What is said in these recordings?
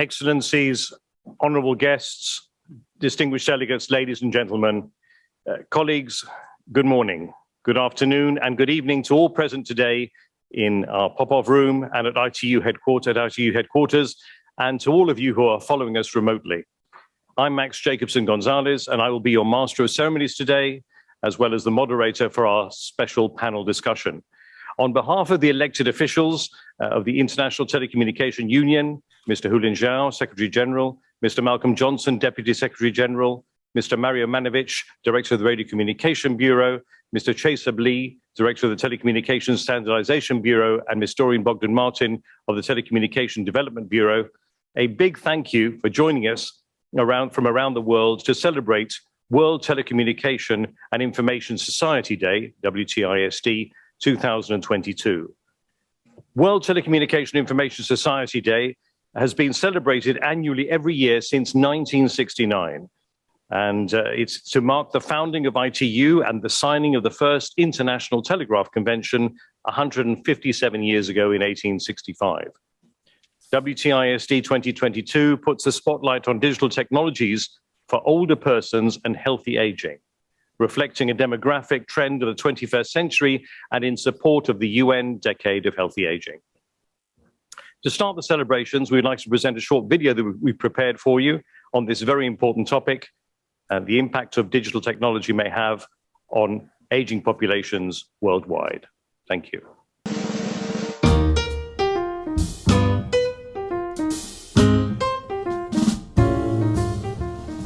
Excellencies, honourable guests, distinguished delegates, ladies and gentlemen, uh, colleagues, good morning, good afternoon, and good evening to all present today in our Popov room and at ITU headquarters, at ITU headquarters, and to all of you who are following us remotely. I'm Max Jacobson Gonzalez, and I will be your master of ceremonies today, as well as the moderator for our special panel discussion. On behalf of the elected officials uh, of the International Telecommunication Union, Mr. Houlin Zhao, Secretary General, Mr. Malcolm Johnson, Deputy Secretary General, Mr. Mario Maniewicz, Director of the Radio Communication Bureau, Mr. Chaesub Lee, Director of the Telecommunications Standardization Bureau, and Ms. Doreen Bogdan Martin of the Telecommunication Development Bureau. A big thank you for joining us around, from around the world to celebrate World Telecommunication and Information Society Day, WTISD, 2022. World Telecommunication Information Society Day has been celebrated annually every year since 1969. And uh, it's to mark the founding of ITU and the signing of the first International Telegraph Convention 157 years ago in 1865. WTISD 2022 puts the spotlight on digital technologies for older persons and healthy aging reflecting a demographic trend of the 21st century and in support of the UN Decade of Healthy Aging. To start the celebrations, we'd like to present a short video that we've prepared for you on this very important topic and the impact of digital technology may have on aging populations worldwide. Thank you.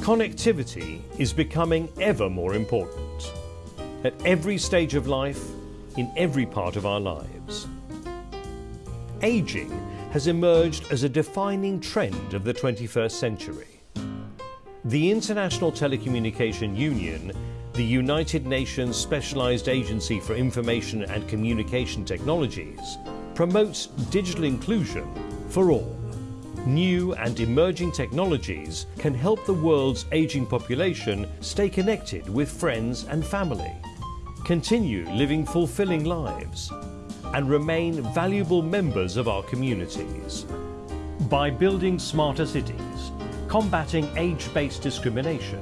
Connectivity is becoming ever more important at every stage of life, in every part of our lives. Aging has emerged as a defining trend of the 21st century. The International Telecommunication Union, the United Nations Specialized Agency for Information and Communication Technologies, promotes digital inclusion for all. New and emerging technologies can help the world's aging population stay connected with friends and family, continue living fulfilling lives, and remain valuable members of our communities. By building smarter cities, combating age-based discrimination,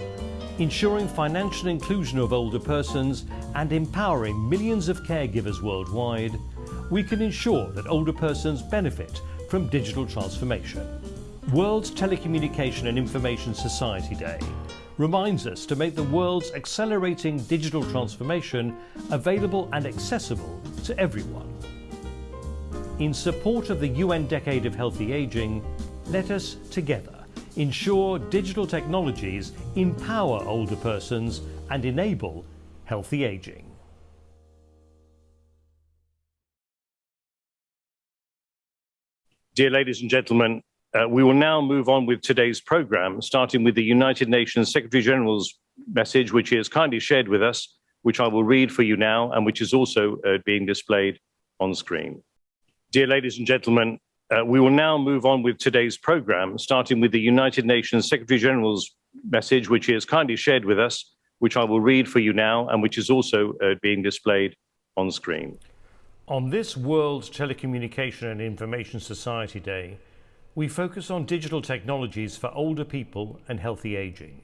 ensuring financial inclusion of older persons and empowering millions of caregivers worldwide, we can ensure that older persons benefit from digital transformation. World Telecommunication and Information Society Day reminds us to make the world's accelerating digital transformation available and accessible to everyone. In support of the UN Decade of Healthy Aging, let us together ensure digital technologies empower older persons and enable healthy aging. Dear ladies and gentlemen, uh, we will now move on with today's program, starting with the United Nations Secretary General's message, which he has kindly shared with us, which I will read for you now, and which is also uh, being displayed on screen. Dear ladies and gentlemen, uh, we will now move on with today's program, starting with the United Nations Secretary General's message, which he has kindly shared with us, which I will read for you now, and which is also uh, being displayed on screen. On this World Telecommunication and Information Society Day, we focus on digital technologies for older people and healthy aging.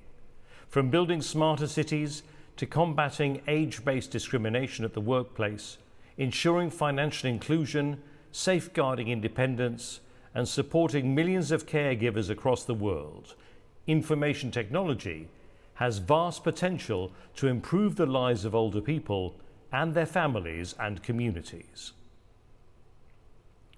From building smarter cities to combating age-based discrimination at the workplace, ensuring financial inclusion, safeguarding independence, and supporting millions of caregivers across the world, information technology has vast potential to improve the lives of older people and their families and communities.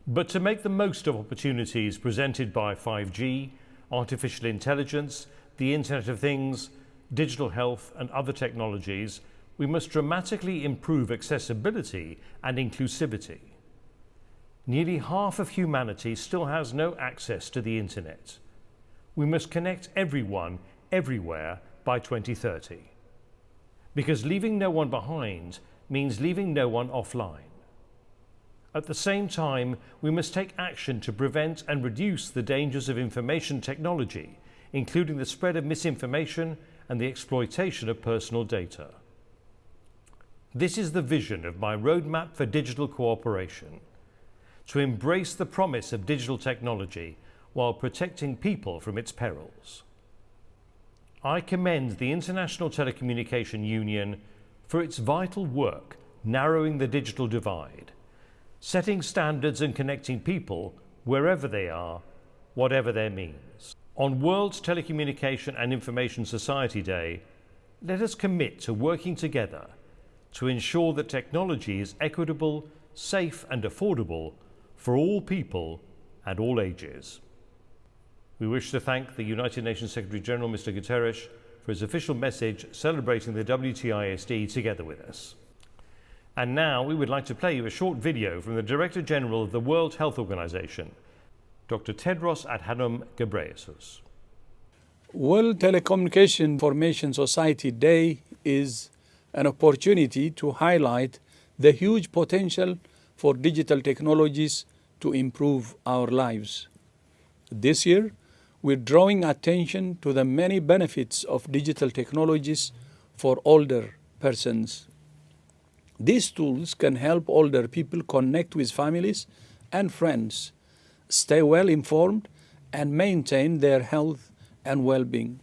But to make the most of opportunities presented by 5G, artificial intelligence, the Internet of Things, digital health and other technologies, we must dramatically improve accessibility and inclusivity. Nearly half of humanity still has no access to the Internet. We must connect everyone, everywhere by 2030. Because leaving no one behind means leaving no one offline. At the same time, we must take action to prevent and reduce the dangers of information technology, including the spread of misinformation and the exploitation of personal data. This is the vision of my roadmap for digital cooperation. To embrace the promise of digital technology while protecting people from its perils. I commend the International Telecommunication Union for its vital work narrowing the digital divide, setting standards and connecting people wherever they are, whatever their means. On World Telecommunication and Information Society Day, let us commit to working together to ensure that technology is equitable, safe and affordable for all people and all ages. We wish to thank the United Nations Secretary General, Mr. Guterres, for his official message celebrating the WTISD together with us. And now we would like to play you a short video from the Director General of the World Health Organization, Dr. Tedros Adhanom Ghebreyesus. World Telecommunication Information Society Day is an opportunity to highlight the huge potential for digital technologies to improve our lives. This year, we're drawing attention to the many benefits of digital technologies for older persons. These tools can help older people connect with families and friends, stay well informed, and maintain their health and well-being.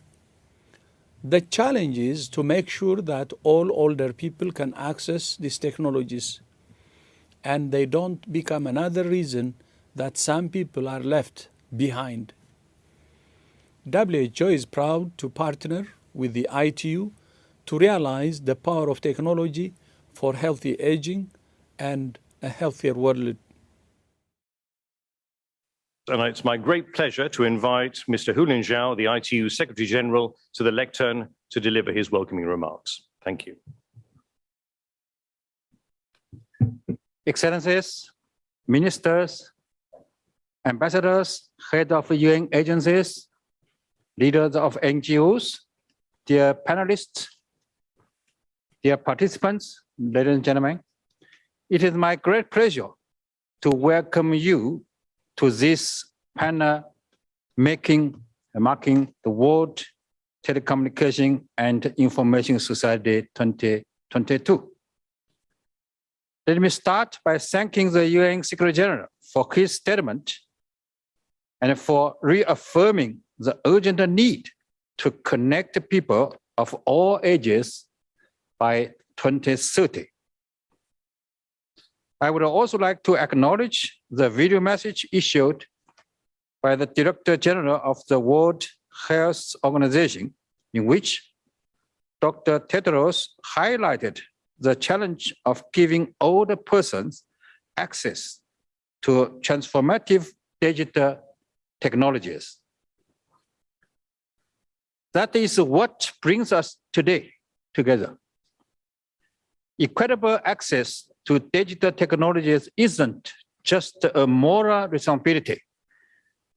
The challenge is to make sure that all older people can access these technologies and they don't become another reason that some people are left behind. WHO is proud to partner with the ITU to realize the power of technology for healthy aging and a healthier world. And it's my great pleasure to invite Mr. Houlin Zhao, the ITU Secretary General, to the lectern to deliver his welcoming remarks. Thank you. Excellencies, ministers, ambassadors, head of UN agencies, leaders of NGOs, dear panelists, dear participants, ladies and gentlemen, it is my great pleasure to welcome you to this panel making marking the World Telecommunication and Information Society 2022. Let me start by thanking the UN Secretary General for his statement and for reaffirming the urgent need to connect people of all ages by 2030. I would also like to acknowledge the video message issued by the Director General of the World Health Organization, in which Dr. Tedros highlighted the challenge of giving older persons access to transformative digital technologies. That is what brings us today together. Equitable access to digital technologies isn't just a moral responsibility.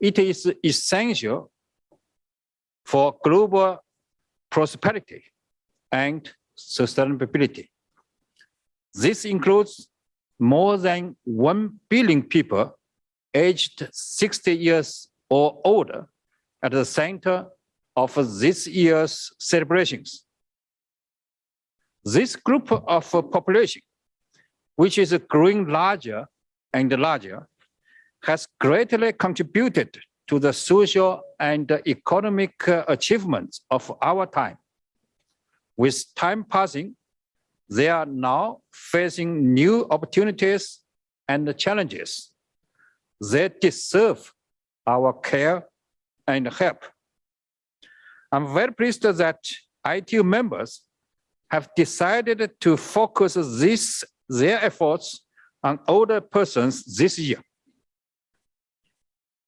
It is essential for global prosperity and sustainability. This includes more than 1 billion people aged 60 years or older at the center of this year's celebrations. This group of population, which is growing larger and larger, has greatly contributed to the social and economic achievements of our time. With time passing, they are now facing new opportunities and challenges. They deserve our care and help. I'm very pleased that ITU members have decided to focus this, their efforts on older persons this year.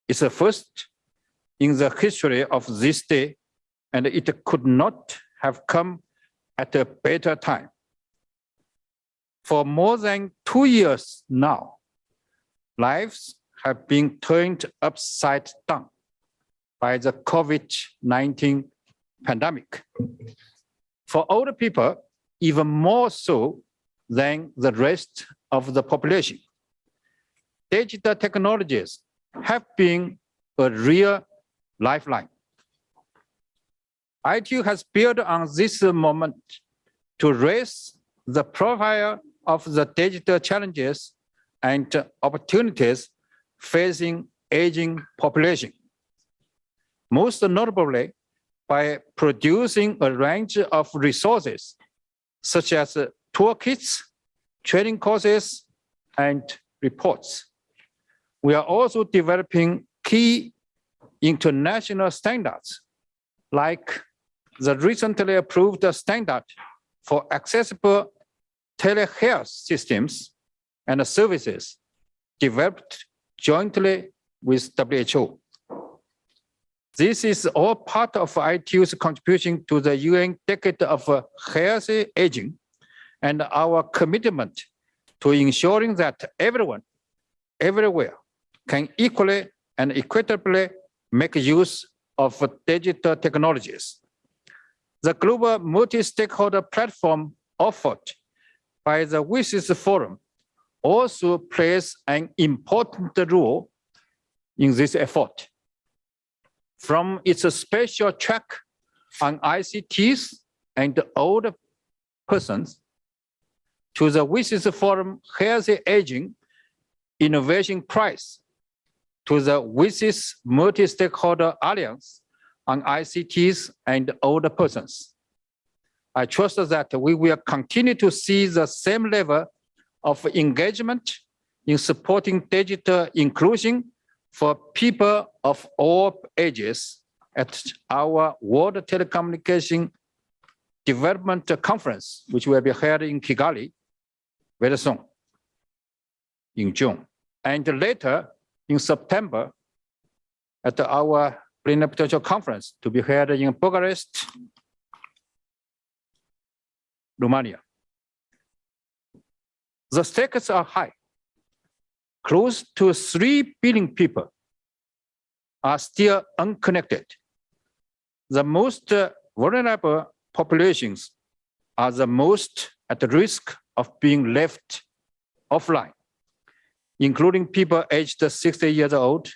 It's the first in the history of this day, and it could not have come at a better time. For more than two years now, lives have been turned upside down by the COVID-19 pandemic. For older people, even more so than the rest of the population. Digital technologies have been a real lifeline. ITU has built on this moment to raise the profile of the digital challenges and opportunities facing aging population. most notably by producing a range of resources such as toolkits, training courses, and reports. We are also developing key international standards like the recently approved standard for accessible telehealth systems and services developed jointly with WHO. This is all part of ITU's contribution to the UN Decade of Healthy Aging and our commitment to ensuring that everyone, everywhere, can equally and equitably make use of digital technologies. The global multi-stakeholder platform offered by the WSIS Forum also plays an important role in this effort. From its special track on ICTs and older persons to the WSIS Forum Healthy Aging Innovation Prize to the WSIS Multi-Stakeholder Alliance on ICTs and older persons. I trust that we will continue to see the same level of engagement in supporting digital inclusion for people of all ages at our World Telecommunication Development Conference, which will be held in Kigali very soon in June. And later in September at our plenipotential conference to be held in Bucharest, Romania. The stakes are high. Close to 3 billion people are still unconnected. The most uh, vulnerable populations are the most at risk of being left offline, including people aged 60 years old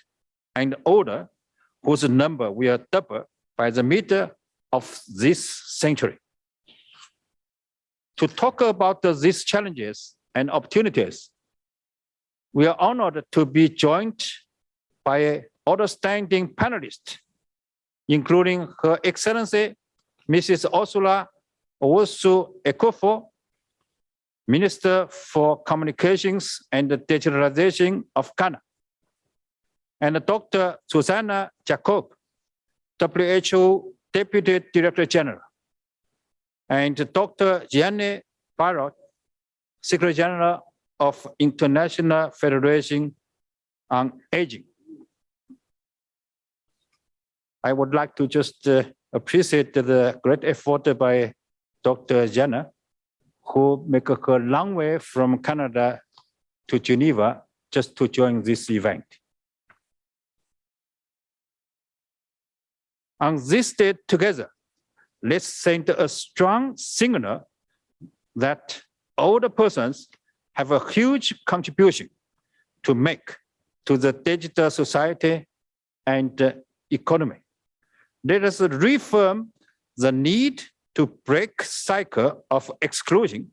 and older, whose number will double by the middle of this century. To talk about these challenges and opportunities, we are honored to be joined by outstanding panelists, including Her Excellency Mrs. Ursula Owusu Ekuful, Minister for Communications and Digitalization of Ghana, and Dr. Zsuzsanna Jakab, WHO Deputy Director General, and Dr. Jane Barratt, Secretary General of International Federation on Aging. I would like to just uh, appreciate the great effort by Dr. Jana who make a long way from Canada to Geneva just to join this event. On this day together, let's send a strong signal that older persons have a huge contribution to make to the digital society and economy. Let us reaffirm the need to break cycle of exclusion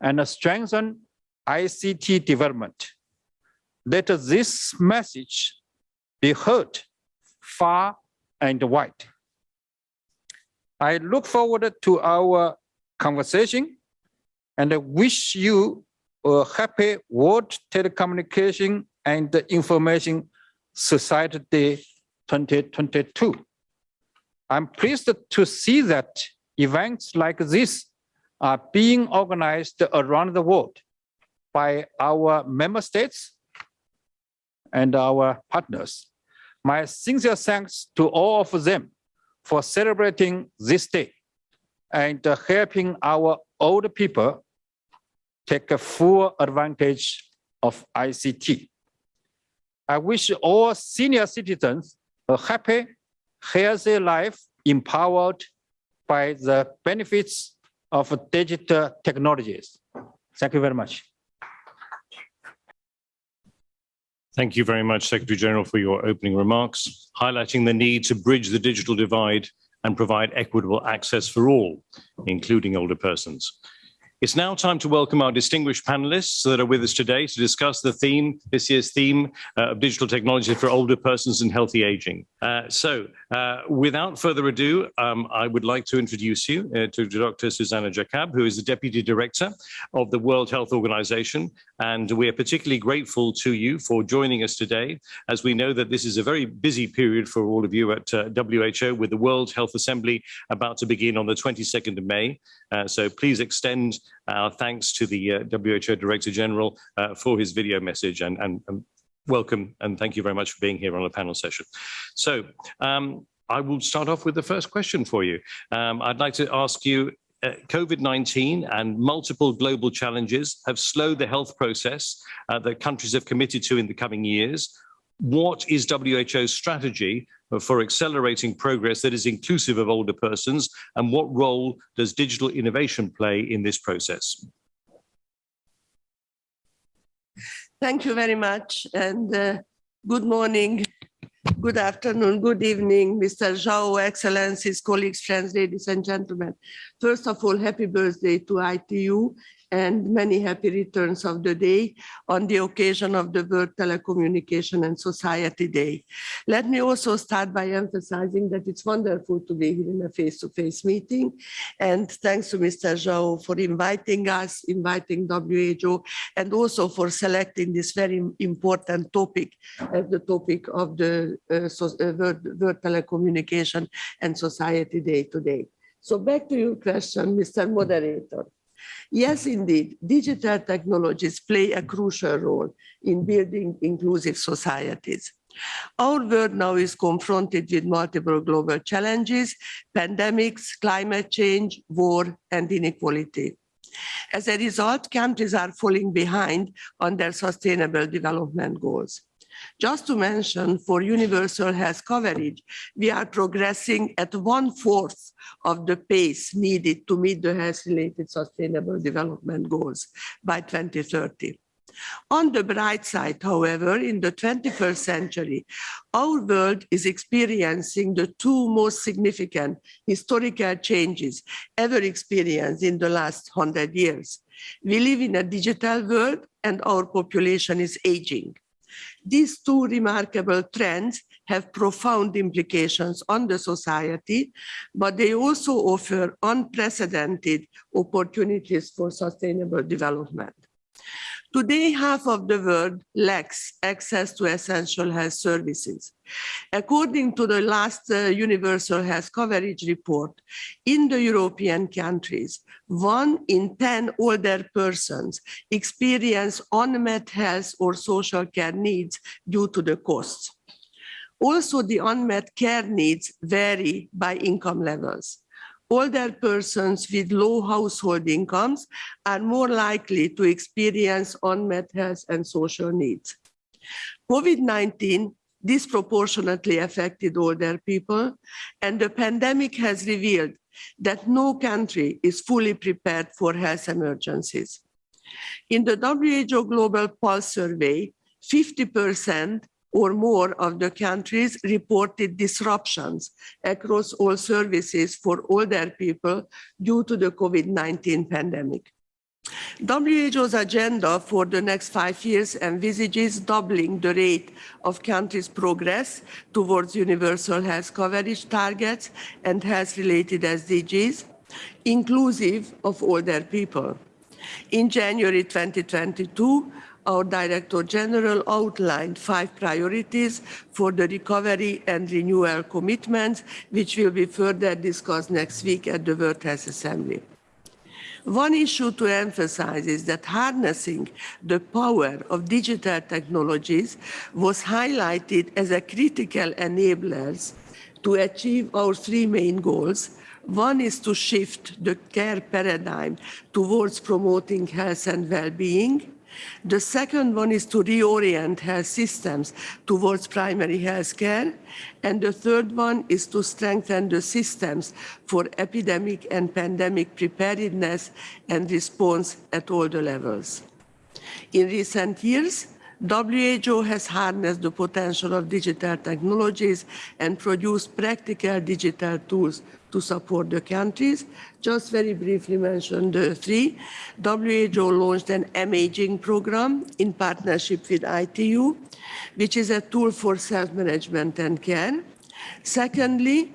and strengthen ICT development. Let this message be heard far and wide. I look forward to our conversation and I wish you a happy World Telecommunication and Information Society Day 2022. I'm pleased to see that events like this are being organized around the world by our member states and our partners. My sincere thanks to all of them for celebrating this day and uh, helping our old people take full advantage of ICT. I wish all senior citizens a happy, healthy life empowered by the benefits of digital technologies. Thank you very much. Thank you very much, Secretary General, for your opening remarks, highlighting the need to bridge the digital divide and provide equitable access for all, including older persons. It's now time to welcome our distinguished panelists that are with us today to discuss the theme, this year's theme uh, of digital technology for older persons and healthy aging. Uh, so uh, without further ado, um, I would like to introduce you uh, to Dr. Zsuzsanna Jakab, who is the Deputy Director of the World Health Organization. And we are particularly grateful to you for joining us today, as we know that this is a very busy period for all of you at uh, WHO with the World Health Assembly about to begin on the 22nd of May. Uh, so please extend our thanks to the uh, WHO Director General uh, for his video message and, and, and, welcome and thank you very much for being here on a panel session. So um, I will start off with the first question for you. Um, I'd like to ask you uh, COVID-19 and multiple global challenges have slowed the health process uh, that countries have committed to in the coming years. What is WHO's strategy for accelerating progress that is inclusive of older persons and what role does digital innovation play in this process? Thank you very much and uh, good morning, good afternoon, good evening, Mr. Zhao, Excellencies, colleagues, friends, ladies and gentlemen. First of all, happy birthday to ITU and many happy returns of the day on the occasion of the World Telecommunication and Society Day. Let me also start by emphasizing that it's wonderful to be here in a face-to-face -face meeting. And thanks to Mr. Zhao for inviting us, inviting WHO, and also for selecting this very important topic as the topic of the uh, so, uh, World, World Telecommunication and Society Day today. So back to your question, Mr. Moderator. Yes, indeed, digital technologies play a crucial role in building inclusive societies. Our world now is confronted with multiple global challenges, pandemics, climate change, war, and inequality. As a result, countries are falling behind on their sustainable development goals. Just to mention, for universal health coverage, we are progressing at one-fourth of the pace needed to meet the health-related sustainable development goals by 2030. On the bright side, however, in the 21st century, our world is experiencing the two most significant historical changes ever experienced in the last 100 years. We live in a digital world and our population is aging. These two remarkable trends have profound implications on the society, but they also offer unprecedented opportunities for sustainable development. Today, half of the world lacks access to essential health services. According to the last uh, Universal Health Coverage Report, in the European countries, one in 10 older persons experience unmet health or social care needs due to the costs. Also, the unmet care needs vary by income levels older persons with low household incomes are more likely to experience unmet health and social needs. COVID-19 disproportionately affected older people, and the pandemic has revealed that no country is fully prepared for health emergencies. In the WHO Global Pulse Survey, 50% or more of the countries reported disruptions across all services for older people due to the COVID-19 pandemic. WHO's agenda for the next five years envisages doubling the rate of countries' progress towards universal health coverage targets and health-related SDGs, inclusive of older people. In January 2022, our Director General outlined five priorities for the recovery and renewal commitments, which will be further discussed next week at the World Health Assembly. One issue to emphasize is that harnessing the power of digital technologies was highlighted as a critical enabler to achieve our three main goals. One is to shift the care paradigm towards promoting health and well-being. The second one is to reorient health systems towards primary health care. And the third one is to strengthen the systems for epidemic and pandemic preparedness and response at all the levels. In recent years, WHO has harnessed the potential of digital technologies and produced practical digital tools to support the countries. Just very briefly mentioned three. WHO launched an M-Aging program in partnership with ITU, which is a tool for self-management and care. Secondly,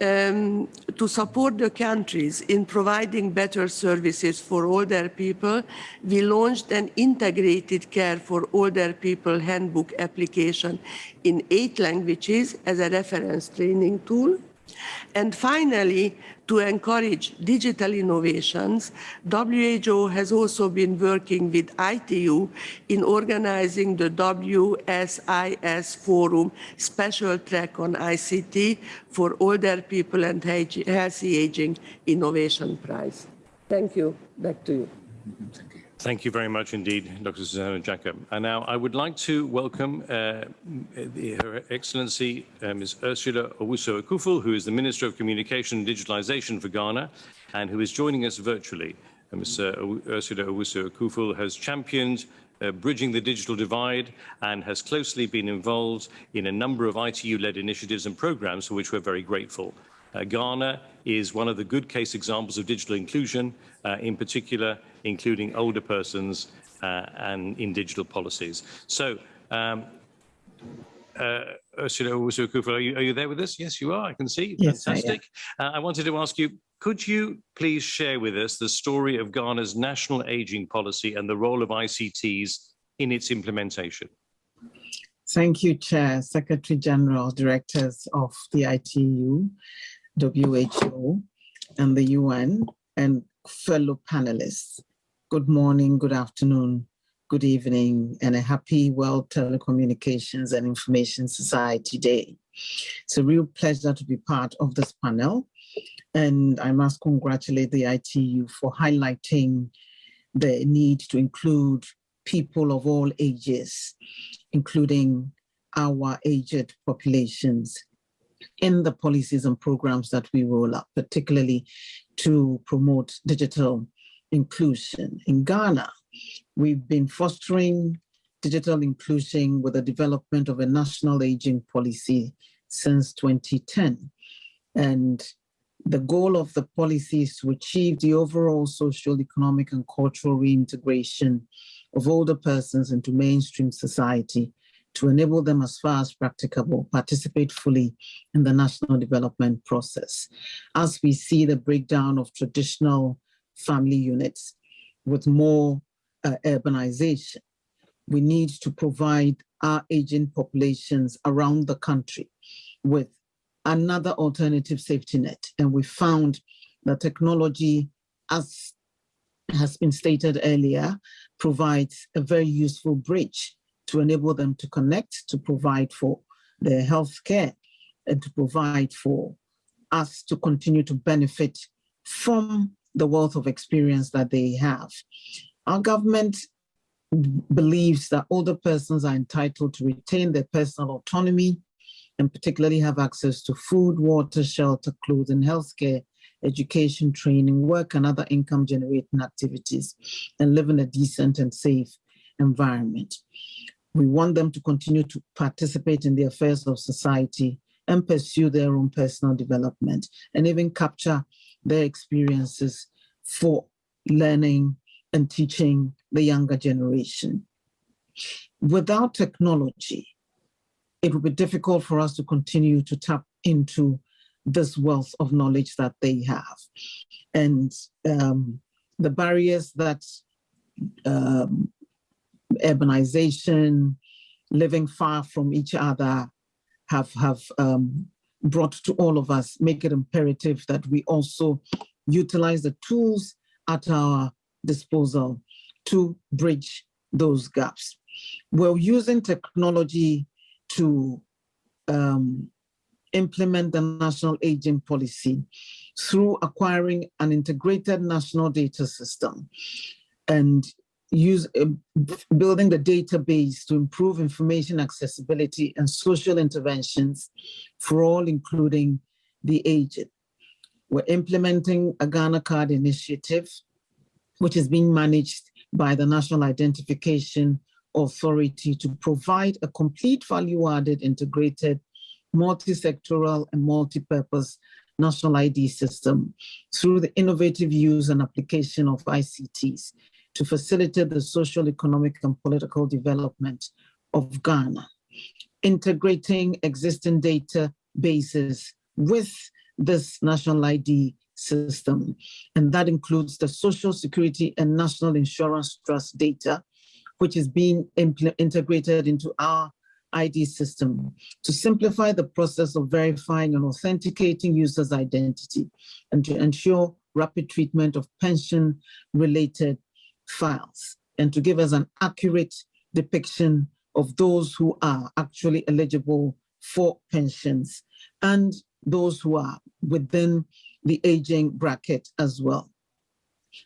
um, to support the countries in providing better services for older people, we launched an integrated care for older people handbook application in eight languages as a reference training tool. And finally, to encourage digital innovations, WHO has also been working with ITU in organizing the WSIS Forum special track on ICT for older people and healthy aging innovation prize. Thank you. Back to you. Thank you very much indeed, Dr. Zsuzsanna Jakab. And now I would like to welcome uh, Her Excellency uh, Ms. Ursula Owusu Ekuful, who is the Minister of Communication and Digitalization for Ghana, and who is joining us virtually. Uh, Ms. Ursula Owusu Ekuful has championed uh, bridging the digital divide and has closely been involved in a number of ITU-led initiatives and programs for which we're very grateful. Uh, Ghana is one of the good case examples of digital inclusion, uh, in particular, including older persons uh, and in digital policies. So, um, uh, Ursula are you, are you there with us? Yes, you are. I can see. Yes, Fantastic. I, uh, I wanted to ask you, could you please share with us the story of Ghana's national aging policy and the role of ICTs in its implementation? Thank you, Chair, Secretary General, Directors of the ITU. WHO and the UN and fellow panelists. Good morning, good afternoon, good evening, and a happy World Telecommunications and Information Society Day. It's a real pleasure to be part of this panel. And I must congratulate the ITU for highlighting the need to include people of all ages, including our aged populations in the policies and programs that we roll out, particularly to promote digital inclusion. In Ghana, we've been fostering digital inclusion with the development of a national aging policy since 2010. And the goal of the policy is to achieve the overall social, economic, and cultural reintegration of older persons into mainstream society to enable them as far as practicable, participate fully in the national development process. As we see the breakdown of traditional family units with more uh, urbanization, we need to provide our aging populations around the country with another alternative safety net. And we found that technology, as has been stated earlier, provides a very useful bridge to enable them to connect, to provide for their health care, and to provide for us to continue to benefit from the wealth of experience that they have. Our government believes that older persons are entitled to retain their personal autonomy and particularly have access to food, water, shelter, clothing, healthcare, education, training, work, and other income generating activities, and live in a decent and safe environment. We want them to continue to participate in the affairs of society and pursue their own personal development and even capture their experiences for learning and teaching the younger generation. Without technology, it would be difficult for us to continue to tap into this wealth of knowledge that they have. And um, the barriers that um, urbanization, living far from each other have, have um, brought to all of us, make it imperative that we also utilize the tools at our disposal to bridge those gaps. We're using technology to um, implement the national aging policy through acquiring an integrated national data system. And use uh, building the database to improve information accessibility and social interventions for all, including the aged. We're implementing a Ghana card initiative, which is being managed by the National Identification Authority to provide a complete value-added integrated multi-sectoral and multi-purpose national ID system through the innovative use and application of ICTs to facilitate the social, economic, and political development of Ghana, integrating existing databases with this national ID system. And that includes the Social Security and National Insurance Trust data, which is being integrated into our ID system to simplify the process of verifying and authenticating users' identity and to ensure rapid treatment of pension-related files and to give us an accurate depiction of those who are actually eligible for pensions and those who are within the aging bracket as well.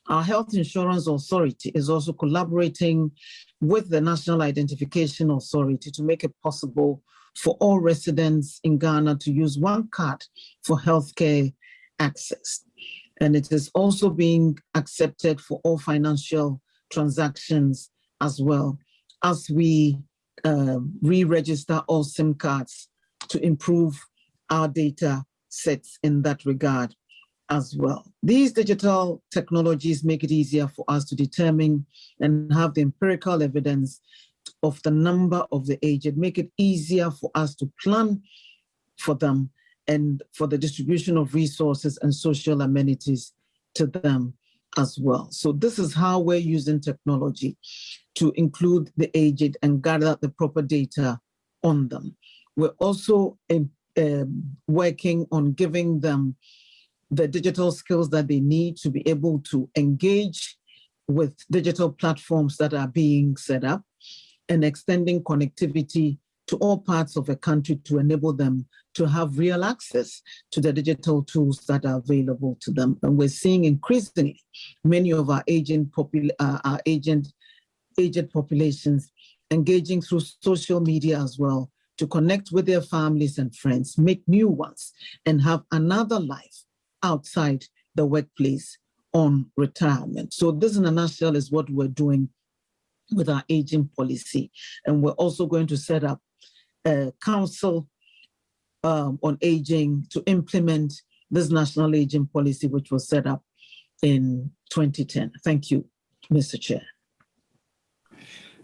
Our Health Insurance Authority is also collaborating with the National Identification Authority to make it possible for all residents in Ghana to use one card for healthcare access. And it is also being accepted for all financial transactions as well as we uh, re-register all SIM cards to improve our data sets in that regard as well. These digital technologies make it easier for us to determine and have the empirical evidence of the number of the aged, make it easier for us to plan for them and for the distribution of resources and social amenities to them as well. So this is how we're using technology to include the aged and gather the proper data on them. We're also uh, working on giving them the digital skills that they need to be able to engage with digital platforms that are being set up and extending connectivity to all parts of the country to enable them to have real access to the digital tools that are available to them. And we're seeing increasingly many of our agent, uh, our agent, aged populations engaging through social media as well to connect with their families and friends, make new ones, and have another life outside the workplace on retirement. So this in a nutshell is what we're doing with our aging policy. And we're also going to set up council um, on aging to implement this national aging policy, which was set up in 2010. Thank you, Mr. Chair.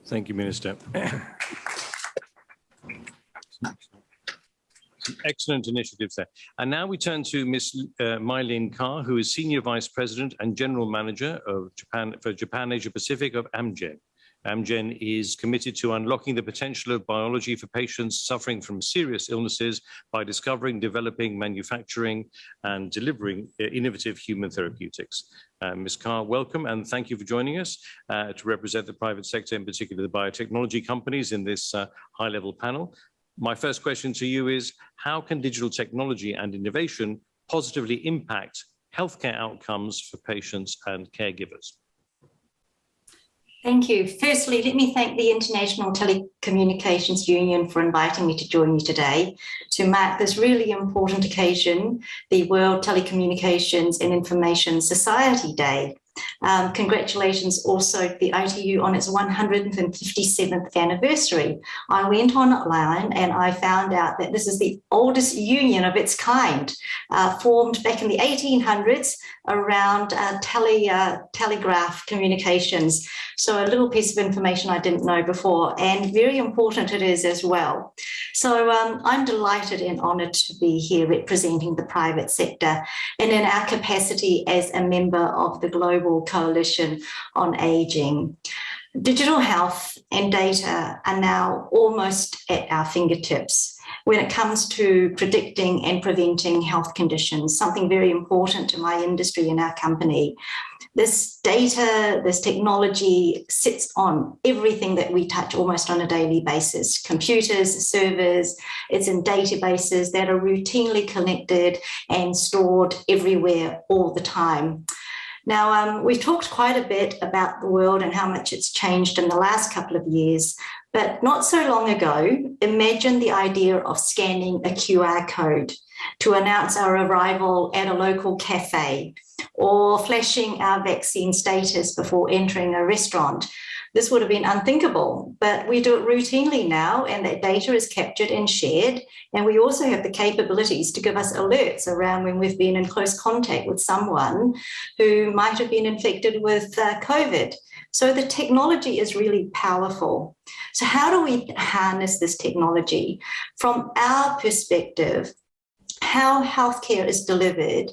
Thank you, Minister. excellent initiatives there. And now we turn to Ms. Uh, Mylene Carr, who is Senior Vice President and General Manager of Japan for Japan Asia Pacific of Amgen. Amgen is committed to unlocking the potential of biology for patients suffering from serious illnesses by discovering, developing, manufacturing, and delivering uh, innovative human therapeutics. Uh, Ms. Carr, welcome and thank you for joining us uh, to represent the private sector, in particular the biotechnology companies in this uh, high-level panel my first question to you is, how can digital technology and innovation positively impact healthcare outcomes for patients and caregivers? Thank you. Firstly, let me thank the International Telecommunications Union for inviting me to join you today to mark this really important occasion, the World Telecommunications and Information Society Day. Um, congratulations also to the ITU on its 157th anniversary. I went online and I found out that this is the oldest union of its kind, uh, formed back in the 1800s around uh, tele, uh, telegraph communications. So a little piece of information I didn't know before and very important it is as well. So um, I'm delighted and honoured to be here representing the private sector and in our capacity as a member of the Global Coalition on Aging. Digital health and data are now almost at our fingertips when it comes to predicting and preventing health conditions, something very important to my industry and our company. This data, this technology sits on everything that we touch almost on a daily basis, computers, servers, it's in databases that are routinely connected and stored everywhere all the time. Now, um, we've talked quite a bit about the world and how much it's changed in the last couple of years, but not so long ago, imagine the idea of scanning a QR code to announce our arrival at a local cafe or flashing our vaccine status before entering a restaurant. This would have been unthinkable, but we do it routinely now and that data is captured and shared. And we also have the capabilities to give us alerts around when we've been in close contact with someone who might have been infected with uh, COVID. So the technology is really powerful. So how do we harness this technology? From our perspective, how healthcare is delivered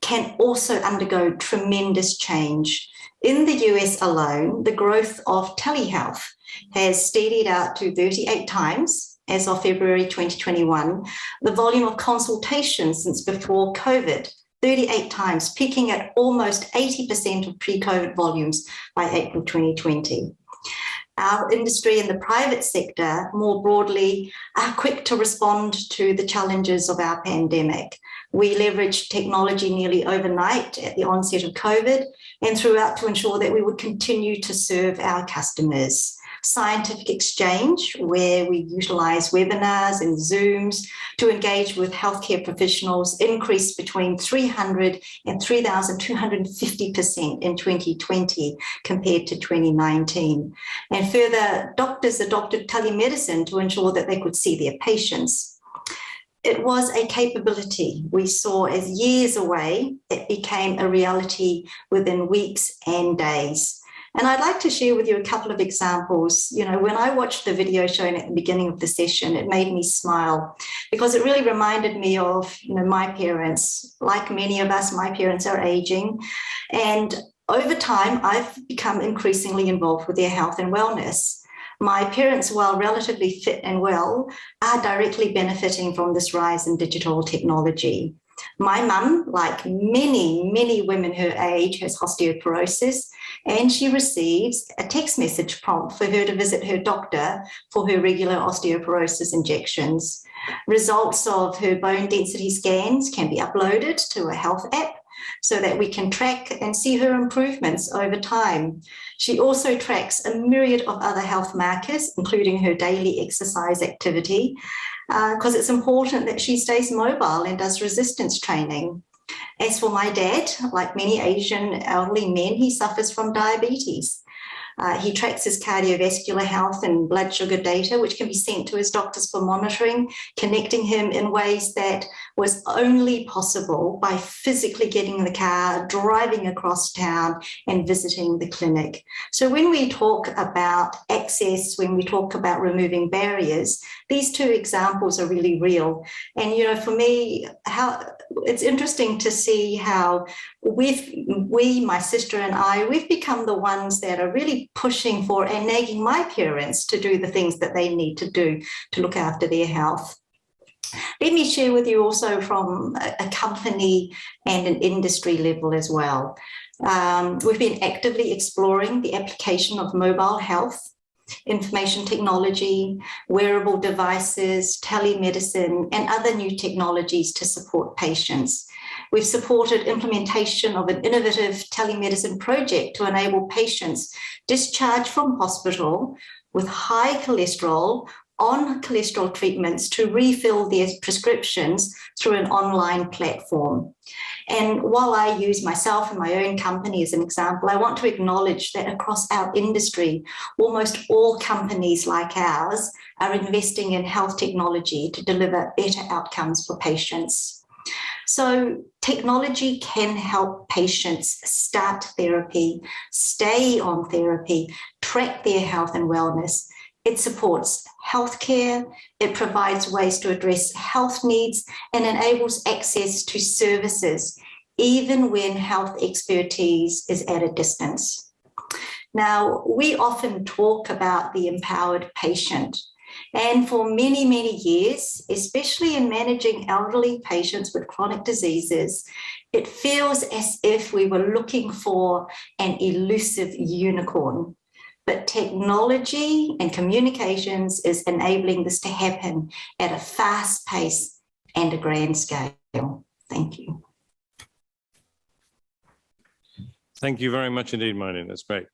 can also undergo tremendous change. In the US alone, the growth of telehealth has steadied out to 38 times as of February 2021. The volume of consultations since before COVID 38 times, peaking at almost 80% of pre-COVID volumes by April 2020. Our industry and the private sector more broadly are quick to respond to the challenges of our pandemic. We leveraged technology nearly overnight at the onset of COVID and throughout to ensure that we would continue to serve our customers scientific exchange where we utilize webinars and Zooms to engage with healthcare professionals increased between 300 and 3,250% in 2020 compared to 2019. And further, doctors adopted telemedicine to ensure that they could see their patients. It was a capability we saw as years away, it became a reality within weeks and days. And I'd like to share with you a couple of examples. You know, when I watched the video shown at the beginning of the session, it made me smile because it really reminded me of, you know, my parents. Like many of us, my parents are aging. And over time, I've become increasingly involved with their health and wellness. My parents, while relatively fit and well, are directly benefiting from this rise in digital technology. My mum, like many, many women her age, has osteoporosis, and she receives a text message prompt for her to visit her doctor for her regular osteoporosis injections. Results of her bone density scans can be uploaded to a health app so that we can track and see her improvements over time. She also tracks a myriad of other health markers, including her daily exercise activity, because uh, it's important that she stays mobile and does resistance training. As for my dad, like many Asian elderly men, he suffers from diabetes. Uh, he tracks his cardiovascular health and blood sugar data, which can be sent to his doctors for monitoring, connecting him in ways that was only possible by physically getting in the car, driving across town and visiting the clinic. So when we talk about access, when we talk about removing barriers, these two examples are really real. And, you know, for me, how it's interesting to see how we've, we, my sister and I, we've become the ones that are really pushing for and nagging my parents to do the things that they need to do to look after their health. Let me share with you also from a, company and an industry level as well. Um, we've been actively exploring the application of mobile health, information technology, wearable devices, telemedicine, and other new technologies to support patients. We've supported implementation of an innovative telemedicine project to enable patients discharged from hospital with high cholesterol on cholesterol treatments to refill their prescriptions through an online platform. And while I use myself and my own company as an example, I want to acknowledge that across our industry, almost all companies like ours are investing in health technology to deliver better outcomes for patients. So technology can help patients start therapy, stay on therapy, track their health and wellness, it supports healthcare, it provides ways to address health needs and enables access to services, even when health expertise is at a distance. Now, we often talk about the empowered patient. And for many, many years, especially in managing elderly patients with chronic diseases, it feels as if we were looking for an elusive unicorn but technology and communications is enabling this to happen at a fast pace and a grand scale. Thank you. Thank you very much indeed, Marlene. That's great.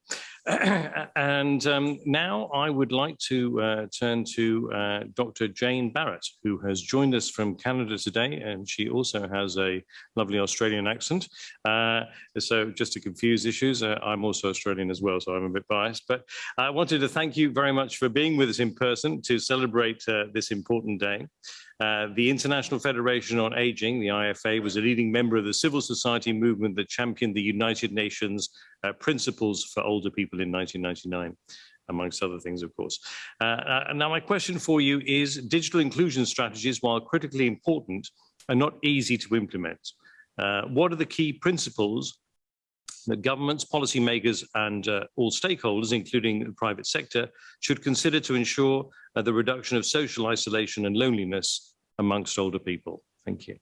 and um, now I would like to uh, turn to uh, Dr. Jane Barratt, who has joined us from Canada today, and she also has a lovely Australian accent. Uh, so just to confuse issues, uh, I'm also Australian as well, so I'm a bit biased. But I wanted to thank you very much for being with us in person to celebrate uh, this important day. Uh, the International Federation on Aging, the IFA, was a leading member of the civil society movement that championed the United Nations uh, principles for older people in 1999 amongst other things, of course. Uh, uh, now, my question for you is digital inclusion strategies, while critically important, are not easy to implement. Uh, what are the key principles that governments, policymakers and uh, all stakeholders, including the private sector, should consider to ensure uh, the reduction of social isolation and loneliness amongst older people? Thank you.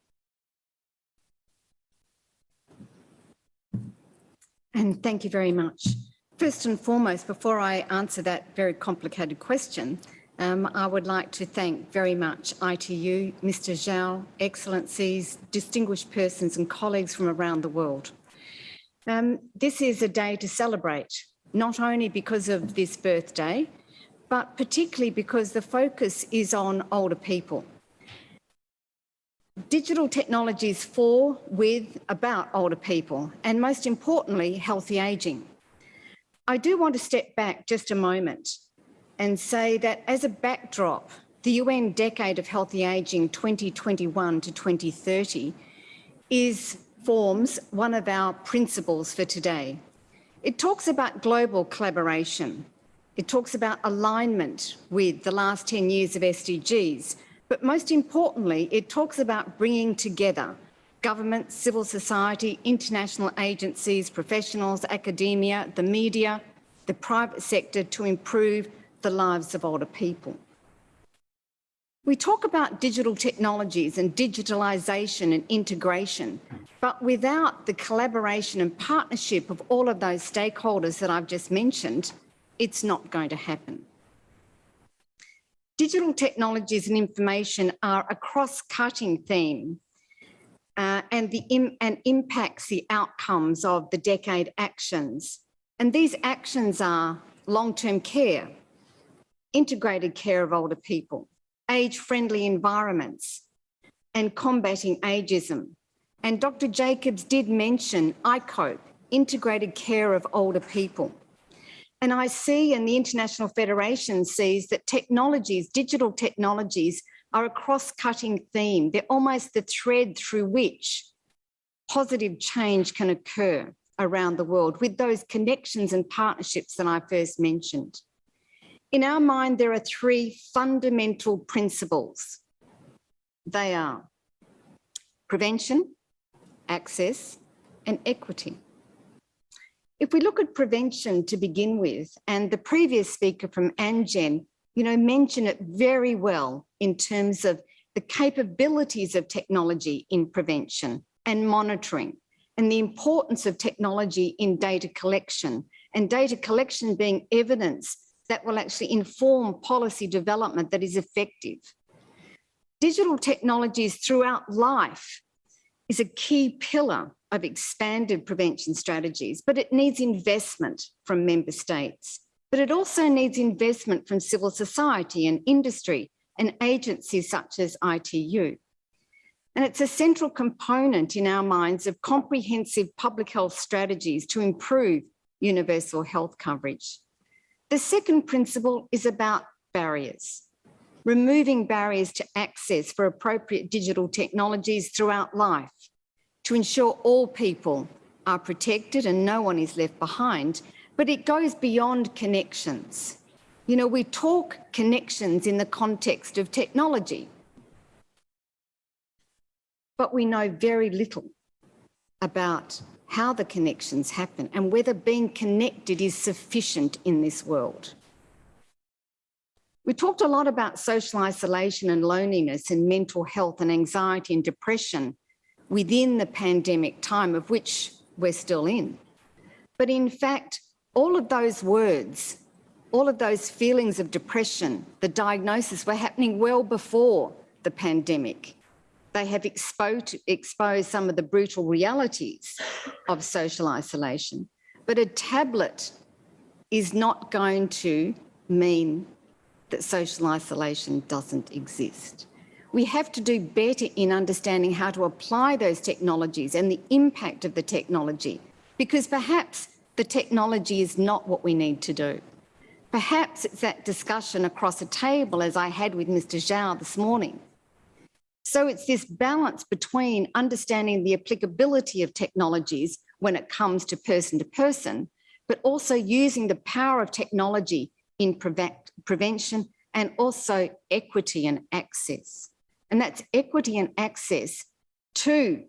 And thank you very much. First and foremost, before I answer that very complicated question, um, I would like to thank very much ITU, Mr Zhao, Excellencies, distinguished persons and colleagues from around the world. Um, this is a day to celebrate, not only because of this birthday, but particularly because the focus is on older people. Digital technologies for, with, about older people, and most importantly, healthy ageing. I do want to step back just a moment and say that as a backdrop, the UN Decade of Healthy Ageing 2021 to 2030 is forms one of our principles for today. It talks about global collaboration. It talks about alignment with the last 10 years of SDGs, but most importantly, it talks about bringing together government, civil society, international agencies, professionals, academia, the media, the private sector to improve the lives of older people. We talk about digital technologies and digitalisation and integration, but without the collaboration and partnership of all of those stakeholders that I've just mentioned, it's not going to happen. Digital technologies and information are a cross-cutting theme uh, and, the Im and impacts the outcomes of the decade actions. And these actions are long-term care, integrated care of older people, age-friendly environments, and combating ageism. And Dr. Jacobs did mention ICOPE, integrated care of older people. And I see and the International Federation sees that technologies, digital technologies are a cross-cutting theme. They're almost the thread through which positive change can occur around the world with those connections and partnerships that I first mentioned. In our mind, there are three fundamental principles. They are prevention, access, and equity. If we look at prevention to begin with, and the previous speaker from Amgen, you know, mentioned it very well in terms of the capabilities of technology in prevention and monitoring and the importance of technology in data collection and data collection being evidence that will actually inform policy development that is effective. Digital technologies throughout life is a key pillar of expanded prevention strategies, but it needs investment from member states. But it also needs investment from civil society and industry and agencies such as ITU. And it's a central component in our minds of comprehensive public health strategies to improve universal health coverage. The second principle is about barriers, removing barriers to access for appropriate digital technologies throughout life to ensure all people are protected and no one is left behind, but it goes beyond connections. You know, we talk connections in the context of technology, but we know very little about how the connections happen and whether being connected is sufficient in this world. We talked a lot about social isolation and loneliness and mental health and anxiety and depression within the pandemic time of which we're still in. But in fact, all of those words, all of those feelings of depression, the diagnosis were happening well before the pandemic. They have exposed, exposed some of the brutal realities of social isolation. But a tablet is not going to mean that social isolation doesn't exist. We have to do better in understanding how to apply those technologies and the impact of the technology, because perhaps the technology is not what we need to do. Perhaps it's that discussion across a table as I had with Mr Zhao this morning. So it's this balance between understanding the applicability of technologies when it comes to person to person, but also using the power of technology in prevent, prevention and also equity and access. And that's equity and access to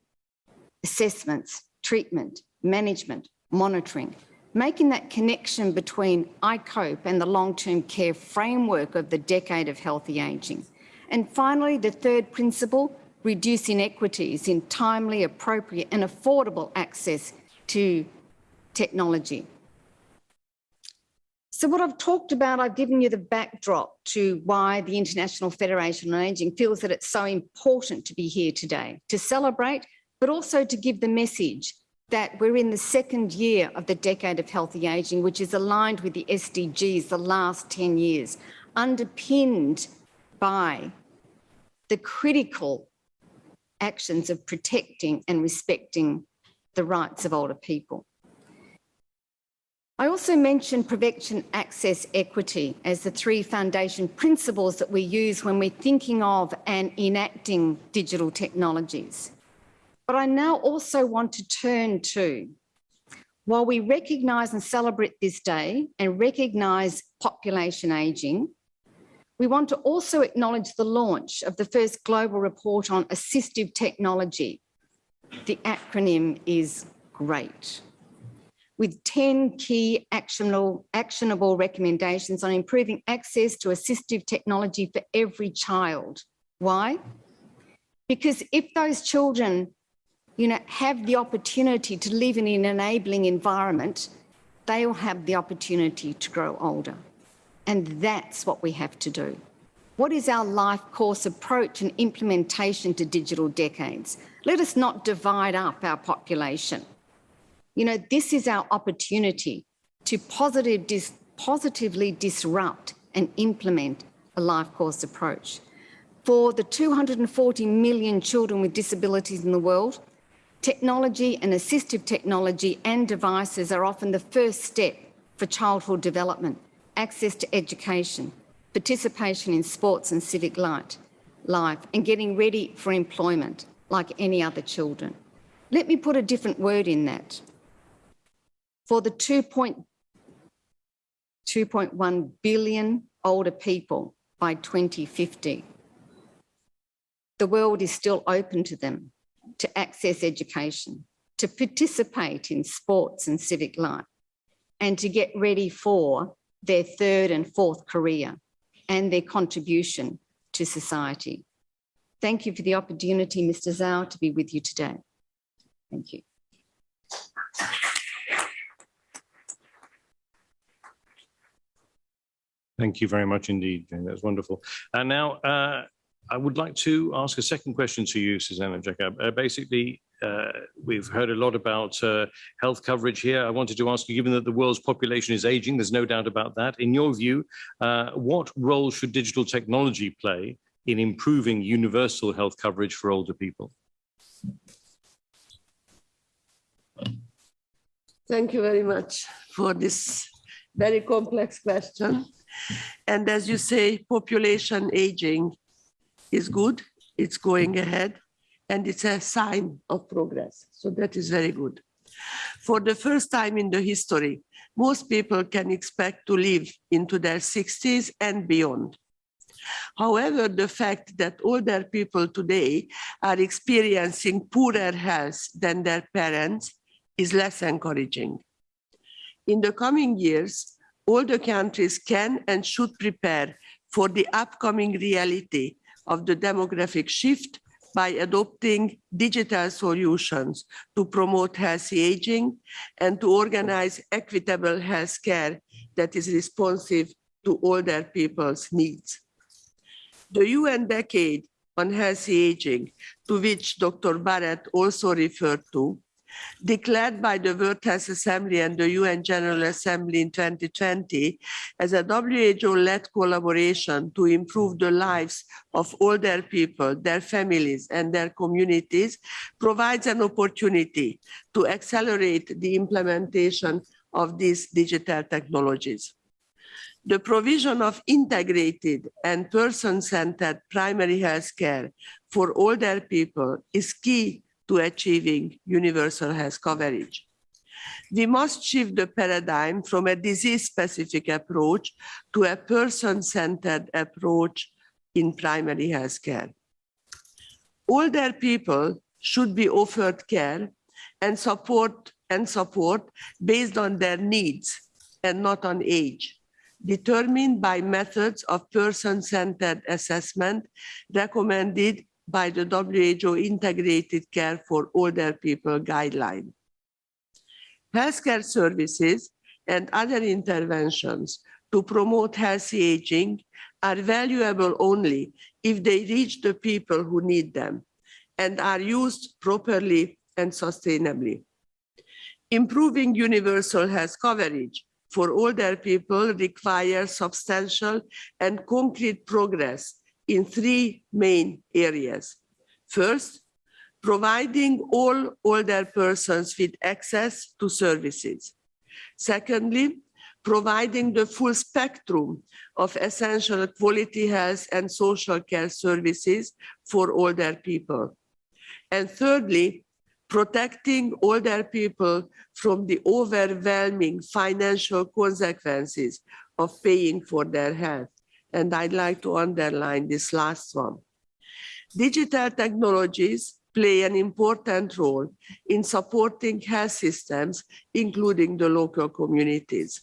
assessments, treatment, management, monitoring, making that connection between ICOPE and the long-term care framework of the decade of healthy ageing. And finally, the third principle, reduce inequities in timely, appropriate and affordable access to technology. So what I've talked about, I've given you the backdrop to why the International Federation on Ageing feels that it's so important to be here today, to celebrate, but also to give the message that we're in the second year of the decade of healthy ageing, which is aligned with the SDGs the last 10 years, underpinned by the critical actions of protecting and respecting the rights of older people. I also mentioned prevention, access, equity as the three foundation principles that we use when we're thinking of and enacting digital technologies. But I now also want to turn to, while we recognise and celebrate this day and recognise population ageing, we want to also acknowledge the launch of the first global report on assistive technology. The acronym is GREAT with 10 key actionable, actionable recommendations on improving access to assistive technology for every child. Why? Because if those children you know, have the opportunity to live in an enabling environment, they will have the opportunity to grow older. And that's what we have to do. What is our life course approach and implementation to digital decades? Let us not divide up our population. You know, this is our opportunity to positive dis positively disrupt and implement a life course approach. For the 240 million children with disabilities in the world, technology and assistive technology and devices are often the first step for childhood development, access to education, participation in sports and civic life, and getting ready for employment like any other children. Let me put a different word in that for the 2.1 billion older people by 2050. The world is still open to them to access education, to participate in sports and civic life, and to get ready for their third and fourth career and their contribution to society. Thank you for the opportunity, Mr. Zhao, to be with you today. Thank you. Thank you very much indeed, Jane. That's wonderful. And now uh, I would like to ask a second question to you, Zsuzsanna Jakab. Uh, basically, uh, we've heard a lot about uh, health coverage here. I wanted to ask you, given that the world's population is aging, there's no doubt about that. In your view, uh, what role should digital technology play in improving universal health coverage for older people? Thank you very much for this very complex question. And as you say, population aging is good, it's going ahead, and it's a sign of progress. So that is very good. For the first time in the history, most people can expect to live into their 60s and beyond. However, the fact that older people today are experiencing poorer health than their parents is less encouraging. In the coming years, all the countries can and should prepare for the upcoming reality of the demographic shift by adopting digital solutions to promote healthy aging and to organize equitable healthcare that is responsive to older people's needs. The UN Decade on Healthy Aging, to which Dr. Barratt also referred to, declared by the World Health Assembly and the UN General Assembly in 2020 as a WHO-led collaboration to improve the lives of older people, their families and their communities, provides an opportunity to accelerate the implementation of these digital technologies. The provision of integrated and person-centered primary health care for older people is key to achieving universal health coverage. We must shift the paradigm from a disease-specific approach to a person-centered approach in primary health care. Older people should be offered care and support and support based on their needs and not on age determined by methods of person-centered assessment recommended by the WHO Integrated Care for Older People guideline. Healthcare services and other interventions to promote healthy aging are valuable only if they reach the people who need them and are used properly and sustainably. Improving universal health coverage for older people requires substantial and concrete progress in three main areas. First, providing all older persons with access to services. Secondly, providing the full spectrum of essential quality health and social care services for older people. And thirdly, protecting older people from the overwhelming financial consequences of paying for their health. And I'd like to underline this last one. Digital technologies play an important role in supporting health systems, including the local communities.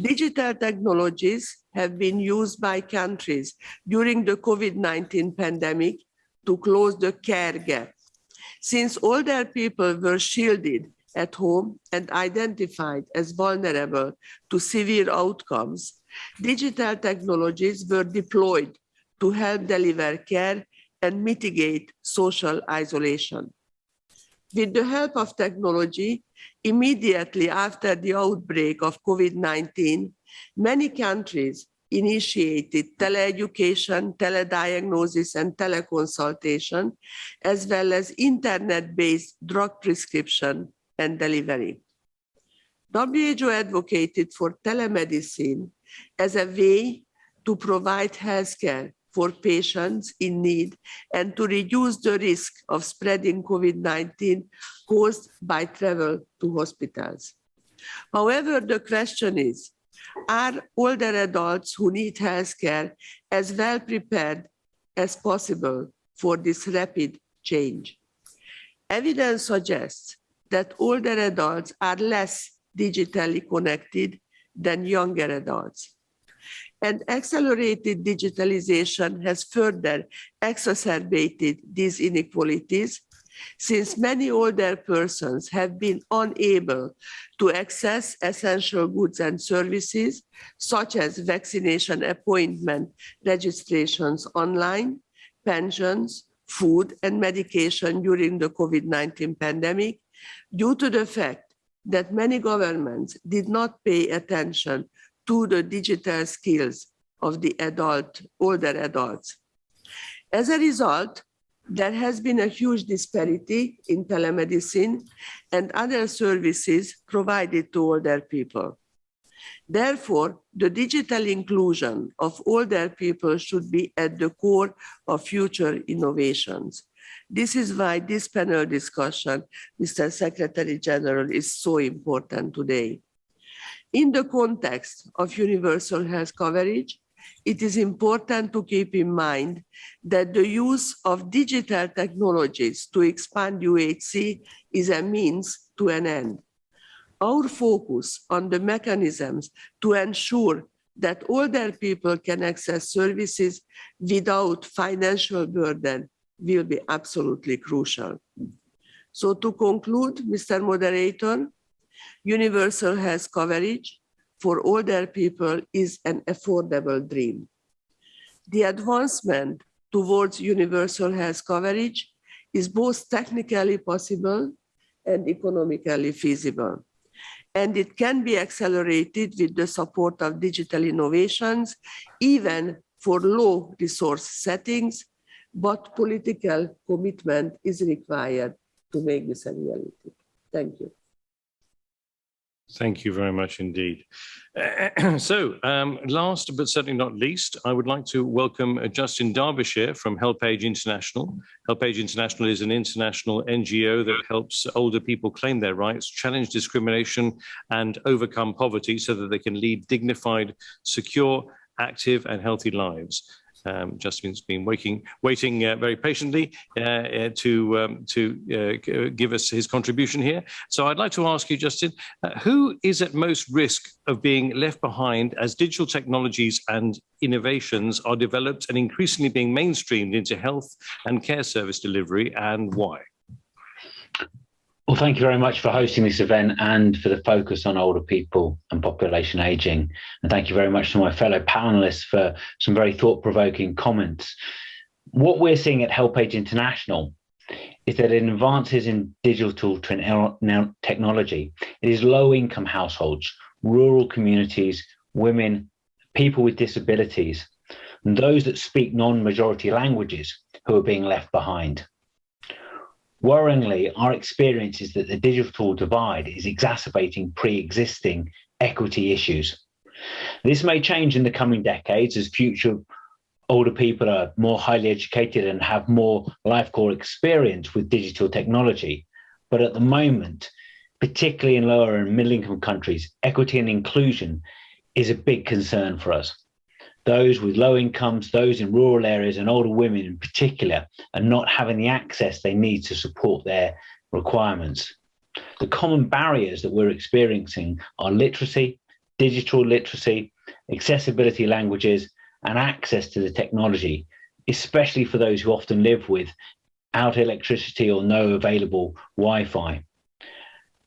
Digital technologies have been used by countries during the COVID-19 pandemic to close the care gap since older people were shielded at home and identified as vulnerable to severe outcomes, digital technologies were deployed to help deliver care and mitigate social isolation. With the help of technology, immediately after the outbreak of COVID-19, many countries initiated teleeducation, telediagnosis, and teleconsultation, as well as internet-based drug prescription and delivery. WHO advocated for telemedicine as a way to provide healthcare for patients in need and to reduce the risk of spreading COVID-19 caused by travel to hospitals. However, the question is, are older adults who need healthcare as well prepared as possible for this rapid change. Evidence suggests that older adults are less digitally connected than younger adults. And accelerated digitalization has further exacerbated these inequalities since many older persons have been unable to access essential goods and services, such as vaccination appointment registrations online, pensions, food and medication during the COVID-19 pandemic, due to the fact that many governments did not pay attention to the digital skills of the adult, older adults. As a result, there has been a huge disparity in telemedicine and other services provided to older people. Therefore, the digital inclusion of older people should be at the core of future innovations. This is why this panel discussion, Mr. Secretary General, is so important today. In the context of universal health coverage, it is important to keep in mind that the use of digital technologies to expand UHC is a means to an end. Our focus on the mechanisms to ensure that older people can access services without financial burden will be absolutely crucial. So to conclude, Mr. Moderator, universal health coverage for older people is an affordable dream. The advancement towards universal health coverage is both technically possible and economically feasible. And it can be accelerated with the support of digital innovations, even for low resource settings, but political commitment is required to make this a reality. Thank you. Thank you very much indeed. So um, last but certainly not least, I would like to welcome Justin Derbyshire from HelpAge International. HelpAge International is an international NGO that helps older people claim their rights, challenge discrimination and overcome poverty so that they can lead dignified, secure, active and healthy lives. Um, Justin's been waiting, waiting uh, very patiently uh, uh, to um, to uh, give us his contribution here. So I'd like to ask you, Justin, uh, who is at most risk of being left behind as digital technologies and innovations are developed and increasingly being mainstreamed into health and care service delivery, and why? Well, thank you very much for hosting this event and for the focus on older people and population aging. And thank you very much to my fellow panelists for some very thought-provoking comments. What we're seeing at HelpAge International is that in advances in digital technology, it is low-income households, rural communities, women, people with disabilities, and those that speak non-majority languages who are being left behind. Worryingly, our experience is that the digital divide is exacerbating pre-existing equity issues. This may change in the coming decades as future older people are more highly educated and have more life core experience with digital technology. But at the moment, particularly in lower and middle income countries, equity and inclusion is a big concern for us those with low incomes, those in rural areas and older women in particular are not having the access they need to support their requirements. The common barriers that we're experiencing are literacy, digital literacy, accessibility languages, and access to the technology, especially for those who often live without electricity or no available Wi-Fi.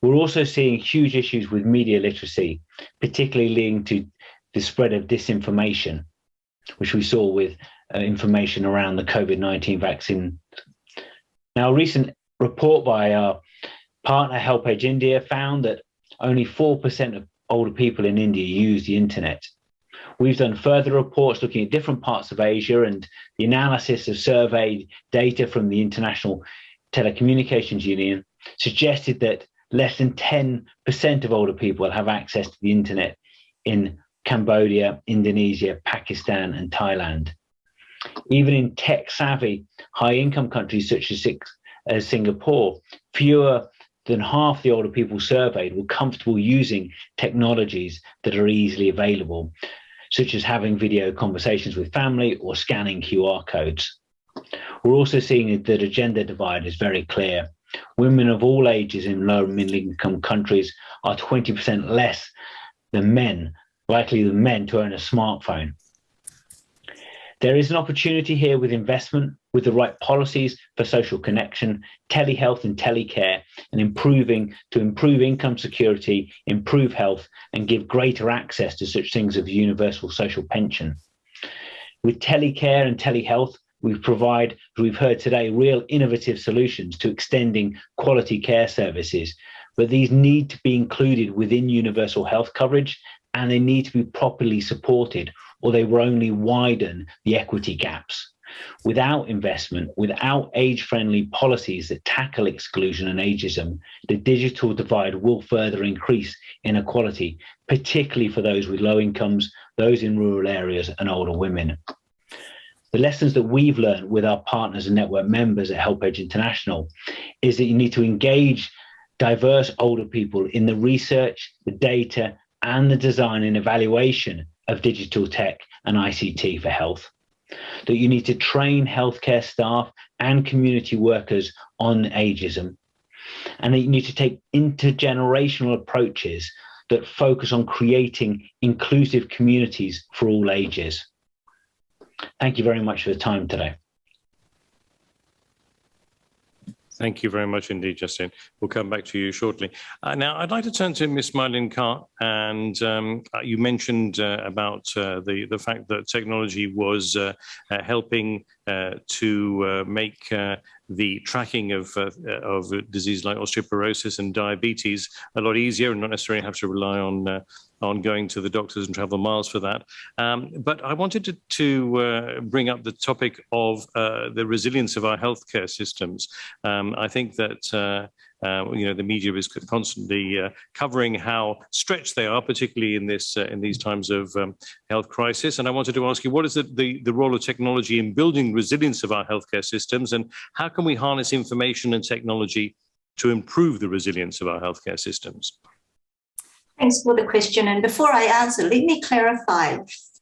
We're also seeing huge issues with media literacy, particularly linked to the spread of disinformation, which we saw with uh, information around the COVID-19 vaccine. Now, a recent report by our partner HelpAge India found that only 4% of older people in India use the internet. We've done further reports looking at different parts of Asia and the analysis of surveyed data from the International Telecommunications Union suggested that less than 10% of older people have access to the internet in Cambodia, Indonesia, Pakistan, and Thailand. Even in tech savvy high income countries such as, as uh, Singapore, fewer than half the older people surveyed were comfortable using technologies that are easily available, such as having video conversations with family or scanning QR codes. We're also seeing that the gender divide is very clear. Women of all ages in low and middle income countries are 20% less than men likely than men to own a smartphone. There is an opportunity here with investment, with the right policies for social connection, telehealth and telecare, and improving to improve income security, improve health, and give greater access to such things as universal social pension. With telecare and telehealth, we provide, as we've heard today, real innovative solutions to extending quality care services, but these need to be included within universal health coverage and they need to be properly supported or they will only widen the equity gaps. Without investment, without age-friendly policies that tackle exclusion and ageism, the digital divide will further increase inequality, particularly for those with low incomes, those in rural areas and older women. The lessons that we've learned with our partners and network members at HelpAge International is that you need to engage diverse older people in the research, the data, and the design and evaluation of digital tech and ICT for health. That you need to train healthcare staff and community workers on ageism. And that you need to take intergenerational approaches that focus on creating inclusive communities for all ages. Thank you very much for the time today. Thank you very much indeed, Justine. We'll come back to you shortly. Uh, now, I'd like to turn to Ms. Marlene Carr, and um, uh, you mentioned uh, about uh, the, the fact that technology was uh, uh, helping to make the tracking of, of disease like osteoporosis and diabetes a lot easier and not necessarily have to rely on on going to the doctors and travel miles for that. Um, but I wanted to, to uh, bring up the topic of uh, the resilience of our healthcare systems. Um, I think that uh, uh, you know, the media is constantly uh, covering how stretched they are, particularly in this uh, in these times of um, health crisis. And I wanted to ask you, what is the, the, the role of technology in building resilience of our healthcare systems, and how can we harness information and technology to improve the resilience of our healthcare systems? Thanks for the question. And before I answer, let me clarify.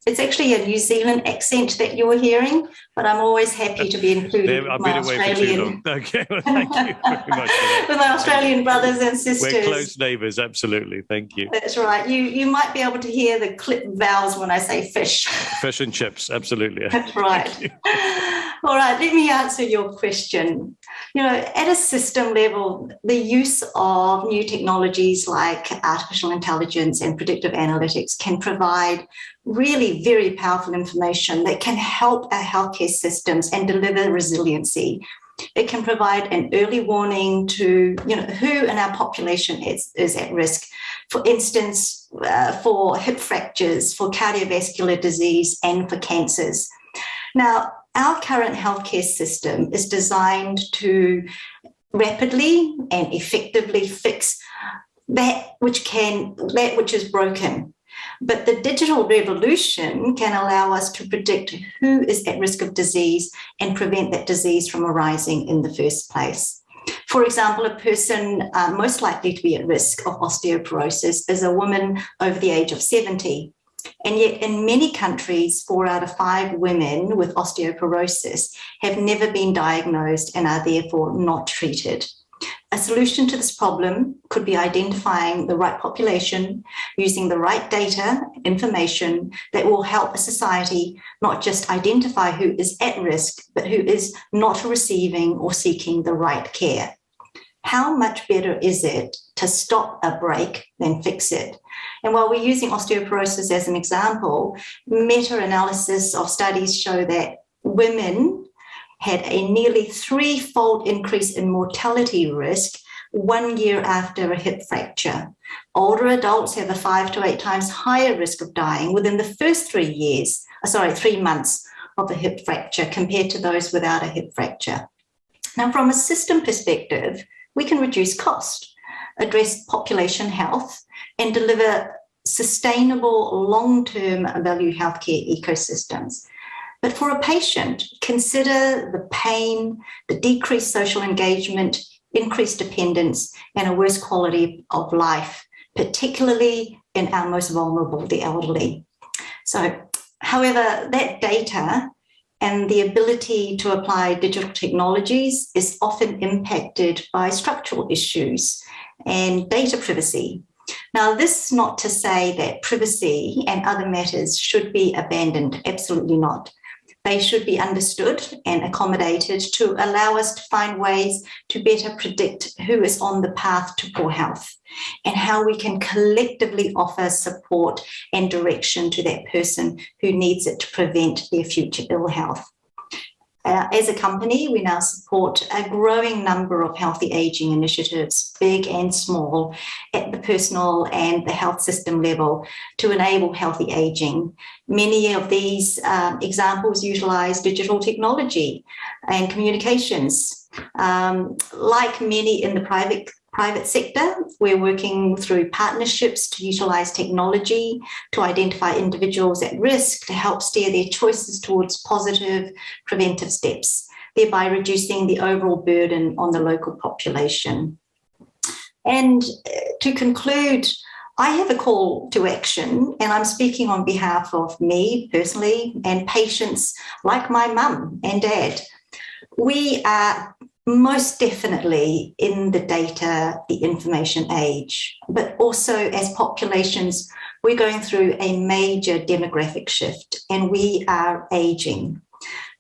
It's actually a New Zealand accent that you're hearing, but I'm always happy to be included I've with my been away Australian, for too long. Okay, well, thank you very much. with my Australian brothers and sisters. We're close neighbours, absolutely. Thank you. That's right. You you might be able to hear the clip vowels when I say fish. Fish and chips, absolutely. That's right. All right, let me answer your question. You know, at a system level, the use of new technologies like artificial intelligence and predictive analytics can provide really very powerful information that can help our healthcare systems and deliver resiliency. It can provide an early warning to you know who in our population is, is at risk. For instance, uh, for hip fractures, for cardiovascular disease, and for cancers. Now, our current healthcare system is designed to rapidly and effectively fix that which can that which is broken but the digital revolution can allow us to predict who is at risk of disease and prevent that disease from arising in the first place. For example, a person uh, most likely to be at risk of osteoporosis is a woman over the age of 70. And yet, in many countries, four out of five women with osteoporosis have never been diagnosed and are therefore not treated. A solution to this problem could be identifying the right population, using the right data, information that will help a society not just identify who is at risk, but who is not receiving or seeking the right care. How much better is it to stop a break than fix it? And while we're using osteoporosis as an example, meta-analysis of studies show that women had a nearly threefold increase in mortality risk one year after a hip fracture. Older adults have a five to eight times higher risk of dying within the first three years, uh, sorry, three months of a hip fracture compared to those without a hip fracture. Now, from a system perspective, we can reduce cost, address population health, and deliver sustainable long-term value healthcare ecosystems. But for a patient, consider the pain, the decreased social engagement, increased dependence, and a worse quality of life, particularly in our most vulnerable, the elderly. So, however, that data and the ability to apply digital technologies is often impacted by structural issues and data privacy. Now, this is not to say that privacy and other matters should be abandoned, absolutely not they should be understood and accommodated to allow us to find ways to better predict who is on the path to poor health and how we can collectively offer support and direction to that person who needs it to prevent their future ill health. Uh, as a company, we now support a growing number of healthy aging initiatives, big and small, at the personal and the health system level to enable healthy aging. Many of these um, examples utilize digital technology and communications. Um, like many in the private private sector. We're working through partnerships to utilise technology to identify individuals at risk to help steer their choices towards positive preventive steps, thereby reducing the overall burden on the local population. And uh, to conclude, I have a call to action, and I'm speaking on behalf of me personally and patients like my mum and dad. We are most definitely in the data, the information age, but also as populations, we're going through a major demographic shift and we are aging.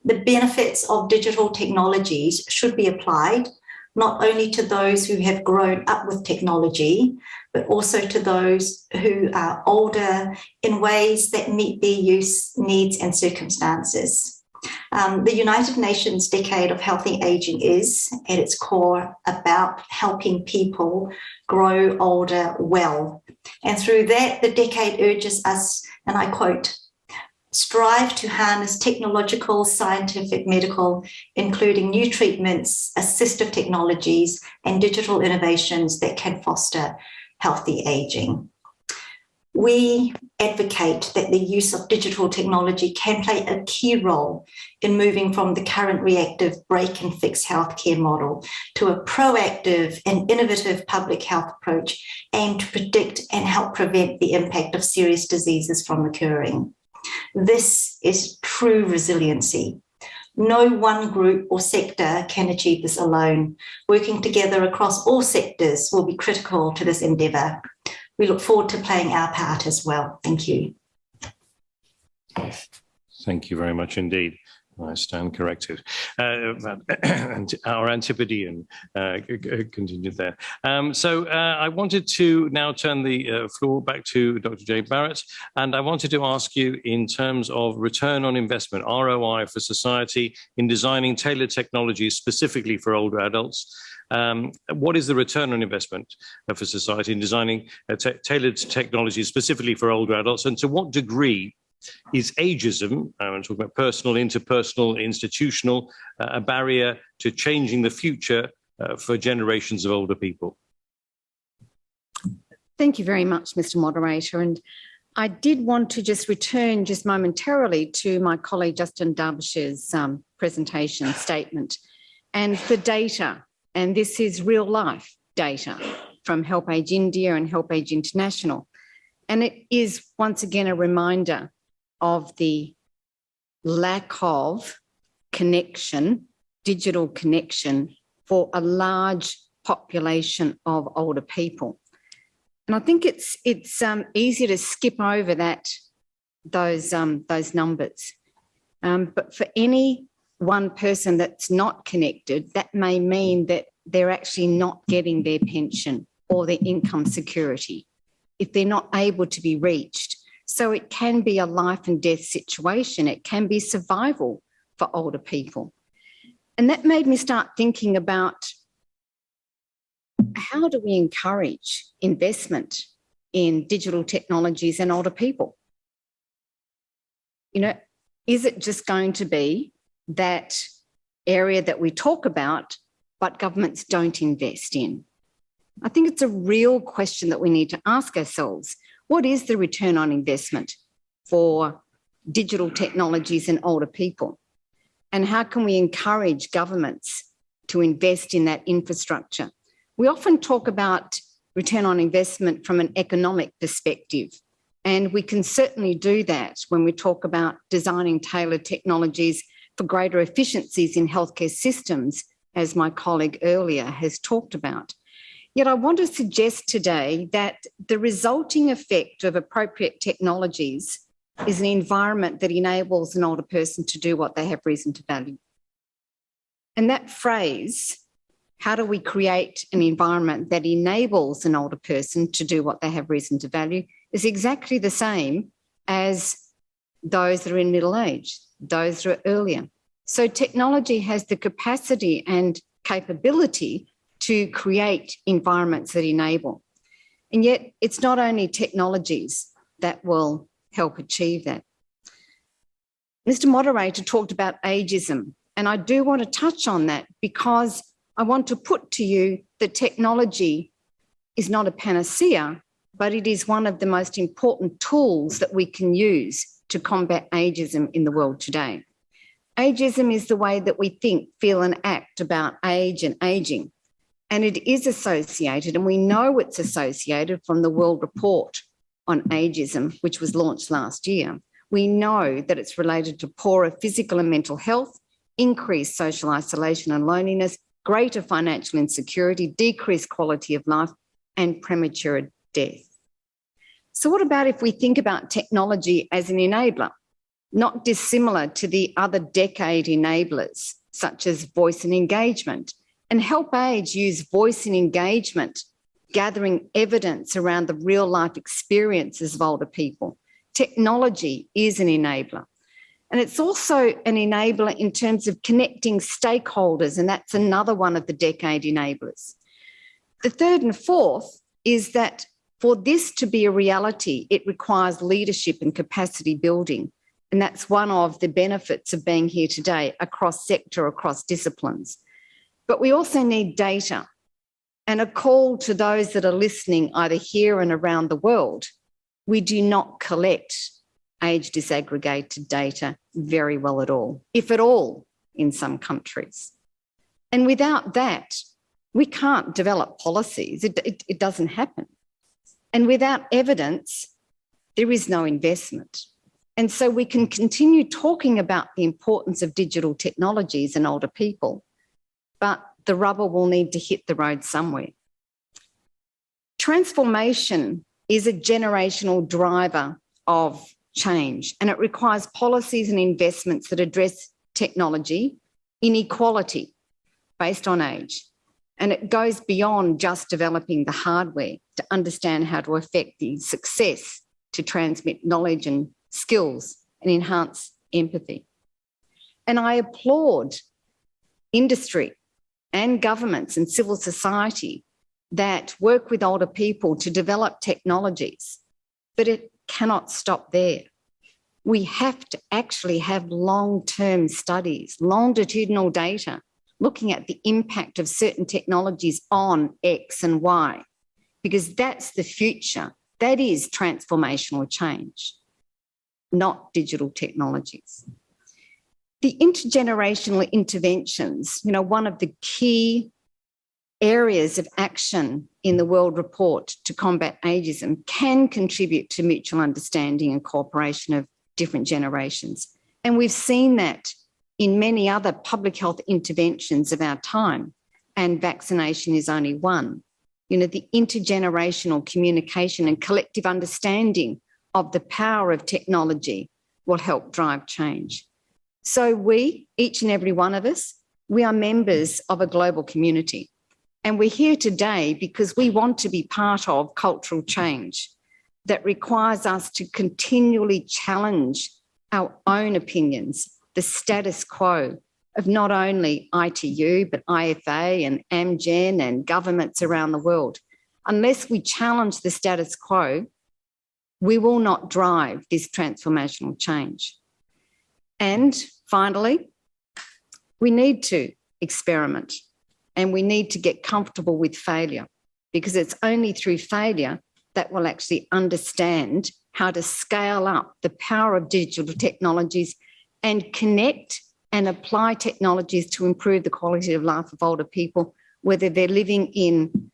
The benefits of digital technologies should be applied not only to those who have grown up with technology, but also to those who are older in ways that meet their use needs and circumstances. Um, the United Nations Decade of Healthy Aging is, at its core, about helping people grow older well. And through that, the decade urges us, and I quote, strive to harness technological, scientific, medical, including new treatments, assistive technologies, and digital innovations that can foster healthy aging. We advocate that the use of digital technology can play a key role in moving from the current reactive break and fix healthcare model to a proactive and innovative public health approach aimed to predict and help prevent the impact of serious diseases from occurring. This is true resiliency. No one group or sector can achieve this alone. Working together across all sectors will be critical to this endeavour. We look forward to playing our part as well. Thank you. Thank you very much indeed. I stand corrected. Uh, and our Antipodean uh, continued there. Um, so uh, I wanted to now turn the uh, floor back to Dr. Jay Barratt, and I wanted to ask you in terms of return on investment, ROI for society in designing tailored technologies specifically for older adults. Um, what is the return on investment uh, for society in designing uh, tailored technologies specifically for older adults, and to what degree is ageism, I'm talking about personal, interpersonal, institutional, uh, a barrier to changing the future uh, for generations of older people? Thank you very much, Mr Moderator. And I did want to just return just momentarily to my colleague Justin Derbyshire's um, presentation statement and the data. And this is real life data from HelpAge India and HelpAge International. And it is once again a reminder of the lack of connection, digital connection for a large population of older people. And I think it's it's um, easy to skip over that those um, those numbers. Um, but for any one person that's not connected, that may mean that they're actually not getting their pension or their income security if they're not able to be reached. So it can be a life and death situation. It can be survival for older people. And that made me start thinking about how do we encourage investment in digital technologies and older people? You know, is it just going to be that area that we talk about, but governments don't invest in? I think it's a real question that we need to ask ourselves. What is the return on investment for digital technologies and older people? And how can we encourage governments to invest in that infrastructure? We often talk about return on investment from an economic perspective, and we can certainly do that when we talk about designing tailored technologies for greater efficiencies in healthcare systems, as my colleague earlier has talked about. Yet I want to suggest today that the resulting effect of appropriate technologies is an environment that enables an older person to do what they have reason to value. And that phrase, how do we create an environment that enables an older person to do what they have reason to value, is exactly the same as those that are in middle age, those that are earlier. So technology has the capacity and capability to create environments that enable. And yet it's not only technologies that will help achieve that. Mr Moderator talked about ageism, and I do want to touch on that because I want to put to you that technology is not a panacea, but it is one of the most important tools that we can use to combat ageism in the world today. Ageism is the way that we think, feel and act about age and ageing. And it is associated, and we know it's associated from the World Report on Ageism, which was launched last year. We know that it's related to poorer physical and mental health, increased social isolation and loneliness, greater financial insecurity, decreased quality of life, and premature death. So what about if we think about technology as an enabler, not dissimilar to the other decade enablers, such as voice and engagement, And HelpAge use voice and engagement, gathering evidence around the real life experiences of older people. Technology is an enabler. And it's also an enabler in terms of connecting stakeholders, and that's another one of the decade enablers. The third and fourth is that for this to be a reality, it requires leadership and capacity building. And that's one of the benefits of being here today across sector, across disciplines. But we also need data and a call to those that are listening either here and around the world. We do not collect age disaggregated data very well at all, if at all, in some countries. And without that, we can't develop policies. It, it, it doesn't happen. And without evidence, there is no investment. And so we can continue talking about the importance of digital technologies and older people, but the rubber will need to hit the road somewhere. Transformation is a generational driver of change and it requires policies and investments that address technology, inequality based on age. And it goes beyond just developing the hardware to understand how to affect the success to transmit knowledge and skills and enhance empathy. And I applaud industry and governments and civil society that work with older people to develop technologies, but it cannot stop there. We have to actually have long-term studies, longitudinal data, looking at the impact of certain technologies on X and Y, because that's the future. That is transformational change, not digital technologies. The intergenerational interventions, you know, one of the key areas of action in the World Report to combat ageism can contribute to mutual understanding and cooperation of different generations. And we've seen that in many other public health interventions of our time, and vaccination is only one. You know, the intergenerational communication and collective understanding of the power of technology will help drive change. So we, each and every one of us, we are members of a global community. And we're here today because we want to be part of cultural change that requires us to continually challenge our own opinions, the status quo of not only ITU, but IFA and Amgen and governments around the world. Unless we challenge the status quo, we will not drive this transformational change. And finally, we need to experiment and we need to get comfortable with failure because it's only through failure that we'll actually understand how to scale up the power of digital technologies and connect and apply technologies to improve the quality of life of older people, whether they're living in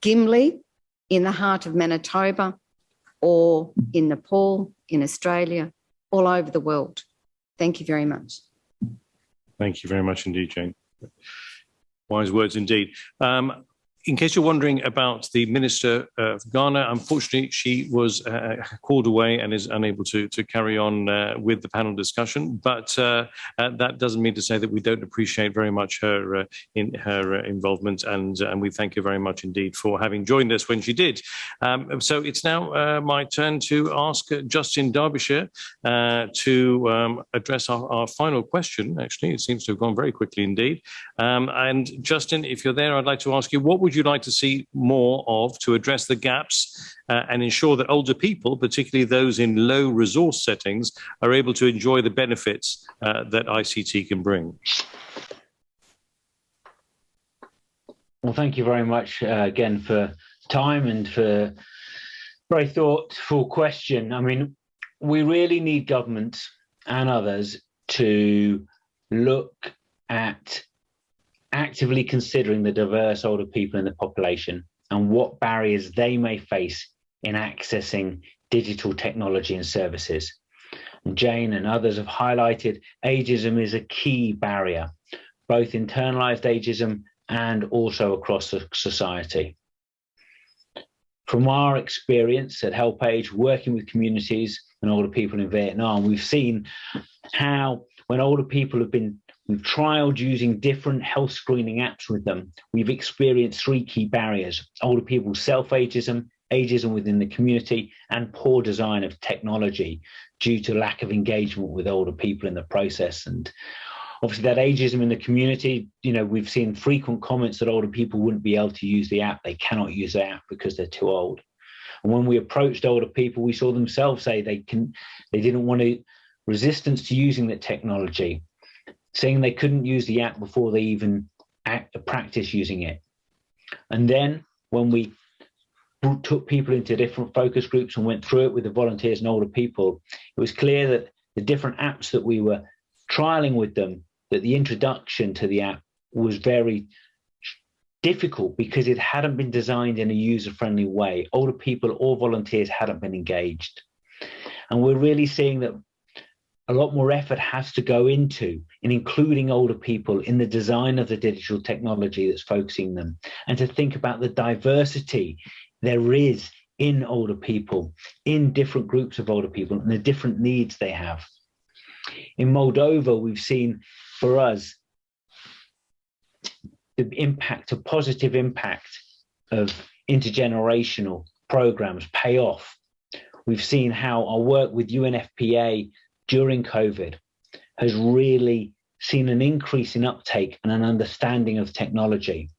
Gimli, in the heart of Manitoba, or in Nepal, in Australia, all over the world. Thank you very much. Thank you very much indeed, Jane. Wise words indeed. Um, in case you're wondering about the Minister of Ghana, unfortunately, she was uh, called away and is unable to, to carry on uh, with the panel discussion. But uh, uh that doesn't mean to say that we don't appreciate very much her uh, in her uh, involvement, and and we thank you very much indeed for having joined us when she did. Um, so it's now my turn to ask Justin Derbyshire to um, address our, our, final question. Actually, it seems to have gone very quickly indeed. Um, and Justin, if you're there, I'd like to ask you what would would you like to see more of to address the gaps uh, and ensure that older people, particularly those in low resource settings, are able to enjoy the benefits uh, that ICT can bring? Well, thank you very much uh, again for time and for very thoughtful question. I mean, we really need government and others to look at actively considering the diverse older people in the population and what barriers they may face in accessing digital technology and services. Jane and others have highlighted ageism is a key barrier, both internalized ageism and also across society. From our experience at HelpAge, working with communities and older people in Vietnam, we've seen how when older people have been We've trialed using different health screening apps with them. We've experienced three key barriers, older people's self-ageism, ageism within the community, and poor design of technology due to lack of engagement with older people in the process. And obviously that ageism in the community, you know, we've seen frequent comments that older people wouldn't be able to use the app. They cannot use the app because they're too old. And when we approached older people, we saw themselves say they can, they didn't want to resistance to using the technology, saying they couldn't use the app before they even act, practice using it. And then when we took people into different focus groups and went through it with the volunteers and older people, it was clear that the different apps that we were trialing with them, that the introduction to the app was very difficult because it hadn't been designed in a user-friendly way. Older people or volunteers hadn't been engaged. And we're really seeing that a lot more effort has to go into in including older people in the design of the digital technology that's focusing them and to think about the diversity there is in older people, in different groups of older people and the different needs they have. In Moldova, we've seen for us the impact, a positive impact of intergenerational programs pay off. We've seen how our work with UNFPA during COVID has really seen an increase in uptake and an understanding of technology.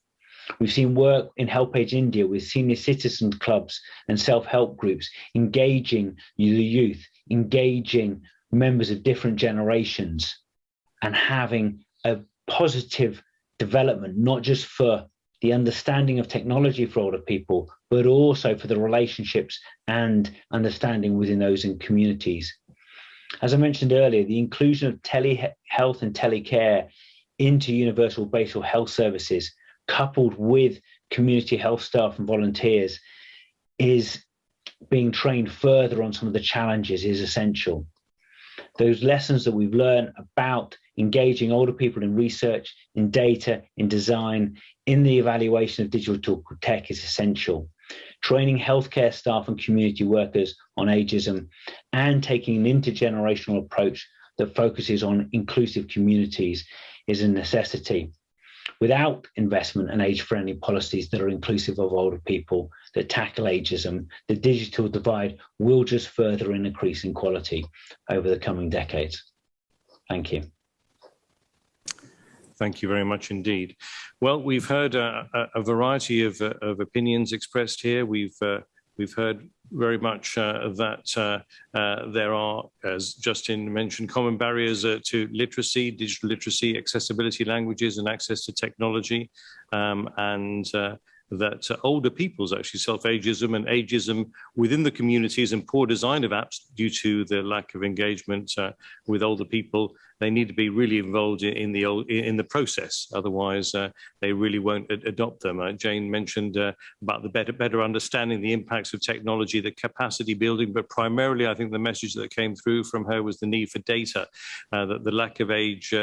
We've seen work in HelpAge India with senior citizen clubs and self-help groups engaging the youth, engaging members of different generations and having a positive development, not just for the understanding of technology for older people, but also for the relationships and understanding within those in communities. As I mentioned earlier, the inclusion of telehealth and telecare into universal basal health services, coupled with community health staff and volunteers, is being trained further on some of the challenges is essential. Those lessons that we've learned about engaging older people in research, in data, in design, in the evaluation of digital tech is essential training healthcare staff and community workers on ageism, and taking an intergenerational approach that focuses on inclusive communities is a necessity. Without investment and age-friendly policies that are inclusive of older people, that tackle ageism, the digital divide will just further increase inequality over the coming decades. Thank you. Thank you very much indeed. Well, we've heard a, a variety of, uh, of, opinions expressed here. We've uh, we've heard very much uh, that uh, uh, there are, as Justin mentioned, common barriers uh, to literacy, digital literacy, accessibility languages, and access to technology, um, and that uh, older people's actually self-ageism and ageism within the communities and poor design of apps due to the lack of engagement uh, with older people. They need to be really involved in the in the process. Otherwise uh, they really won't adopt them. Uh, jane mentioned uh, about the better better understanding the impacts of technology the capacity building but primarily i think the message that came through from her was the need for data uh, that the lack of age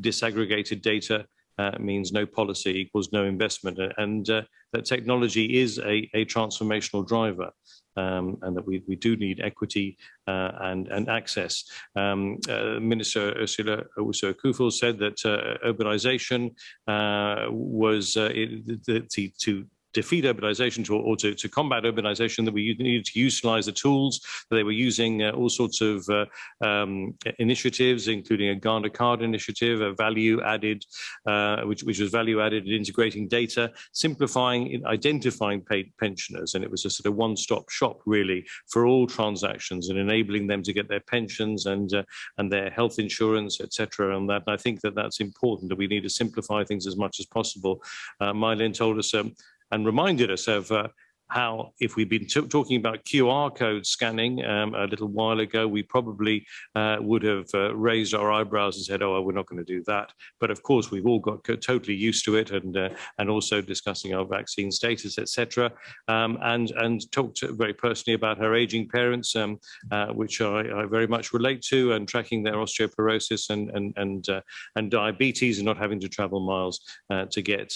disaggregated data uh, means no policy equals no investment and uh, that technology is a, a transformational driver um, and that we, we do need equity uh, and, and access. Um, uh, Minister Ursula Owusu-Ekuful said that uh, urbanization uh, was it, the, to defeat urbanization to, or to, to combat urbanization that we needed to utilize the tools they were using uh, all sorts of uh, um, initiatives including a Ghana card initiative a value added uh, which, which was value added in integrating data simplifying identifying paid pensioners. And it was a sort of one-stop shop really for all transactions and enabling them to get their pensions and uh, and their health insurance etc and that and I think that that's important that we need to simplify things as much as possible. Uh, told us um, and reminded us of uh, how if we'd been talking about QR code scanning um, a little while ago, we probably uh, would have uh, raised our eyebrows and said, oh, we're not going to do that. But of course, we've all got totally used to it and uh, and also discussing our vaccine status, etc. Um, and, and talked very personally about her aging parents, um, uh, which I, I, very much relate to, and tracking their osteoporosis and, and, and, uh, and diabetes and not having to travel miles uh, to get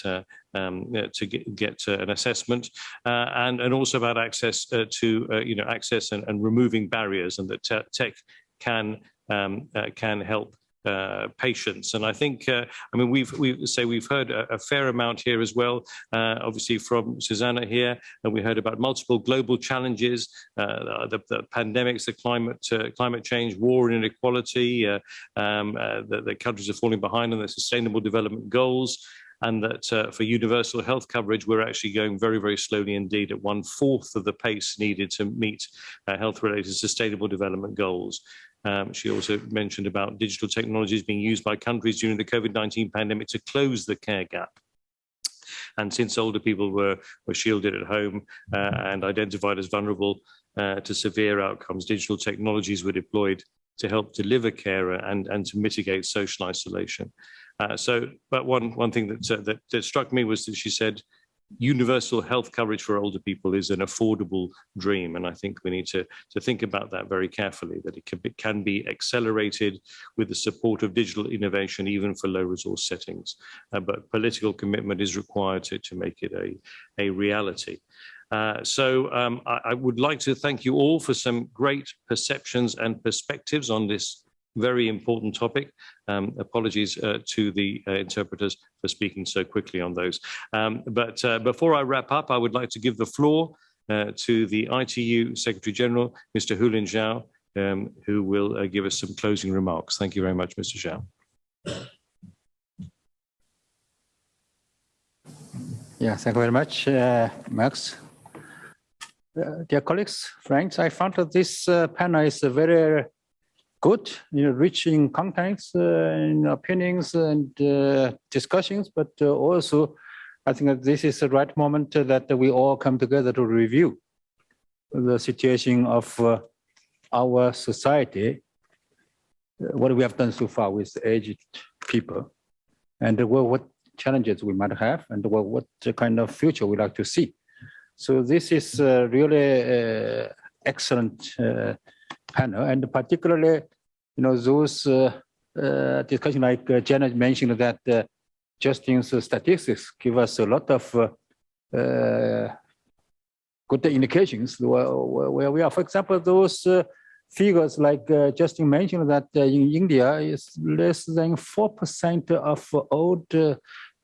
um, to get, get uh, an assessment uh, and, and also about access uh, to, you know, access and, and removing barriers and that tech can, um, can help uh, patients. And I think, uh, I mean, we've we say we've heard a, a, fair amount here as well, uh, obviously from Zsuzsanna here, and we heard about multiple global challenges, uh, the, the, pandemics, the climate uh, climate change, war and inequality, uh, um, the, the countries are falling behind on the sustainable development goals and that uh, for universal health coverage, we're actually going very, very slowly indeed at one fourth of the pace needed to meet uh, health related sustainable development goals. Um, she also mentioned about digital technologies being used by countries during the COVID-19 pandemic to close the care gap. And since older people were, were shielded at home uh, and identified as vulnerable uh, to severe outcomes, digital technologies were deployed to help deliver care and, and to mitigate social isolation. Uh, so, but one, one thing that, uh, that, that struck me was that she said, universal health coverage for older people is an affordable dream. And I think we need to, to think about that very carefully, that it can be, can be accelerated with the support of digital innovation, even for low resource settings. Uh, but political commitment is required to, to make it a, a reality. Uh, so um, I, I, would like to thank you all for some great perceptions and perspectives on this very important topic. Um, apologies uh, to the uh, interpreters for speaking so quickly on those. Um, but uh, before I wrap up, I would like to give the floor uh, to the ITU Secretary General, Mr. Houlin Zhao, um, who will uh, give us some closing remarks. Thank you very much, Mr. Zhao. Yeah, thank you very much, uh, Max. dear colleagues, friends, I found that this panel is a very good, you know, rich in contents, uh, in opinions and uh, discussions, but uh, also I think that this is the right moment that we all come together to review the situation of our society, what we have done so far with aged people, and what challenges we might have, and what, what kind of future we like to see. So this is uh, really uh, excellent uh, panel, and particularly you know, those uh, uh, discussion like uh, Janet mentioned that uh, Justin's statistics give us a lot of uh, uh, good indications where, where, we are. For example, those figures like Justin mentioned that in India is less than 4% of old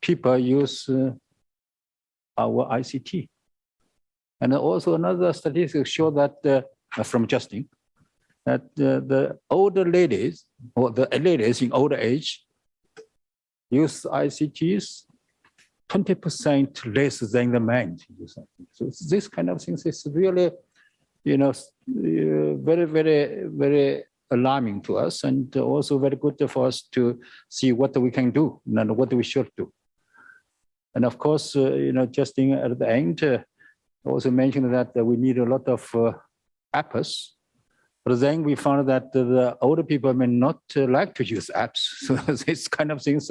people use our ICT. And also another statistics show that from Justin, that uh, the older ladies or the ladies in older age use ICTs 20% less than the men. So this kind of things is really, you know, uh, very, very, very alarming to us and also very good for us to see what we can do and what we should do. And of course, uh, you know, Justin, at the end, uh, also mentioned that we need a lot of uh, apps but then we found that the older people may not uh, like to use apps. So this kind of things,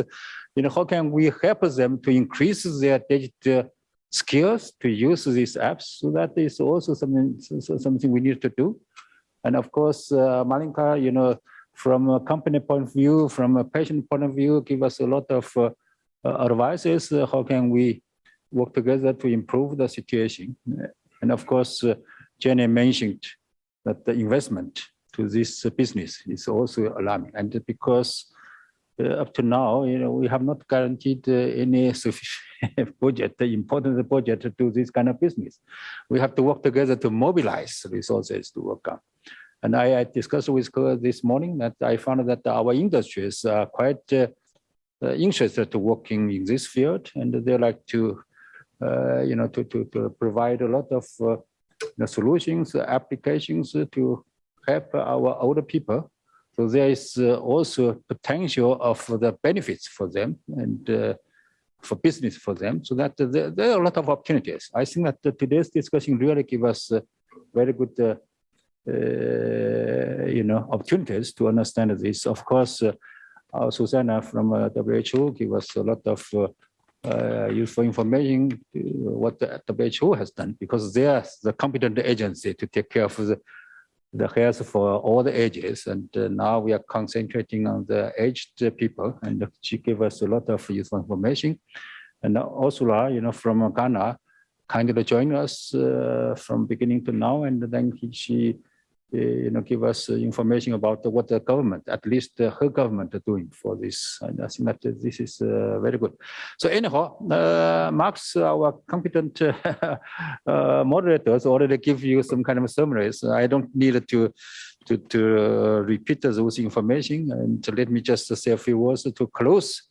you know, how can we help them to increase their digital skills to use these apps? So that is also something something we need to do. And of course, uh, Malinka, you know, from a company point of view, from a patient point of view, give us a lot of uh, uh advices. Uh, how can we work together to improve the situation? And of course, uh, Jenny mentioned that the investment to this business is also alarming. And because uh, up to now, you know, we have not guaranteed uh, any sufficient budget, the important budget to this kind of business. We have to work together to mobilize resources to work on. And I, I discussed with her this morning that I found that our industries are quite uh, uh interested to working in this field, and they like to, uh, you know, to, to, to provide a lot of uh, the solutions, applications to help our older people. So there is uh, also potential of the benefits for them and uh, for business for them. So that there, there, are a lot of opportunities. I think that today's discussion really give us uh, very good, uh, uh, you know, opportunities to understand this. Of course, uh, Zsuzsanna from WHO give us a lot of uh, useful information what the WHO has done because they are the competent agency to take care of the, the health for all the ages. And uh, now we are concentrating on the aged people and she gave us a lot of useful information. And Ursula, you know, from Ghana, kindly joined us uh, from beginning to now. And then he, she uh, you know, give us uh, information about what the government, at least uh, her government are doing for this. And I think that this is uh, very good. So anyhow, uh, Max, our competent uh, uh, moderators already give you some kind of summaries. I don't need to to, to uh, repeat those information and let me just say a few words to close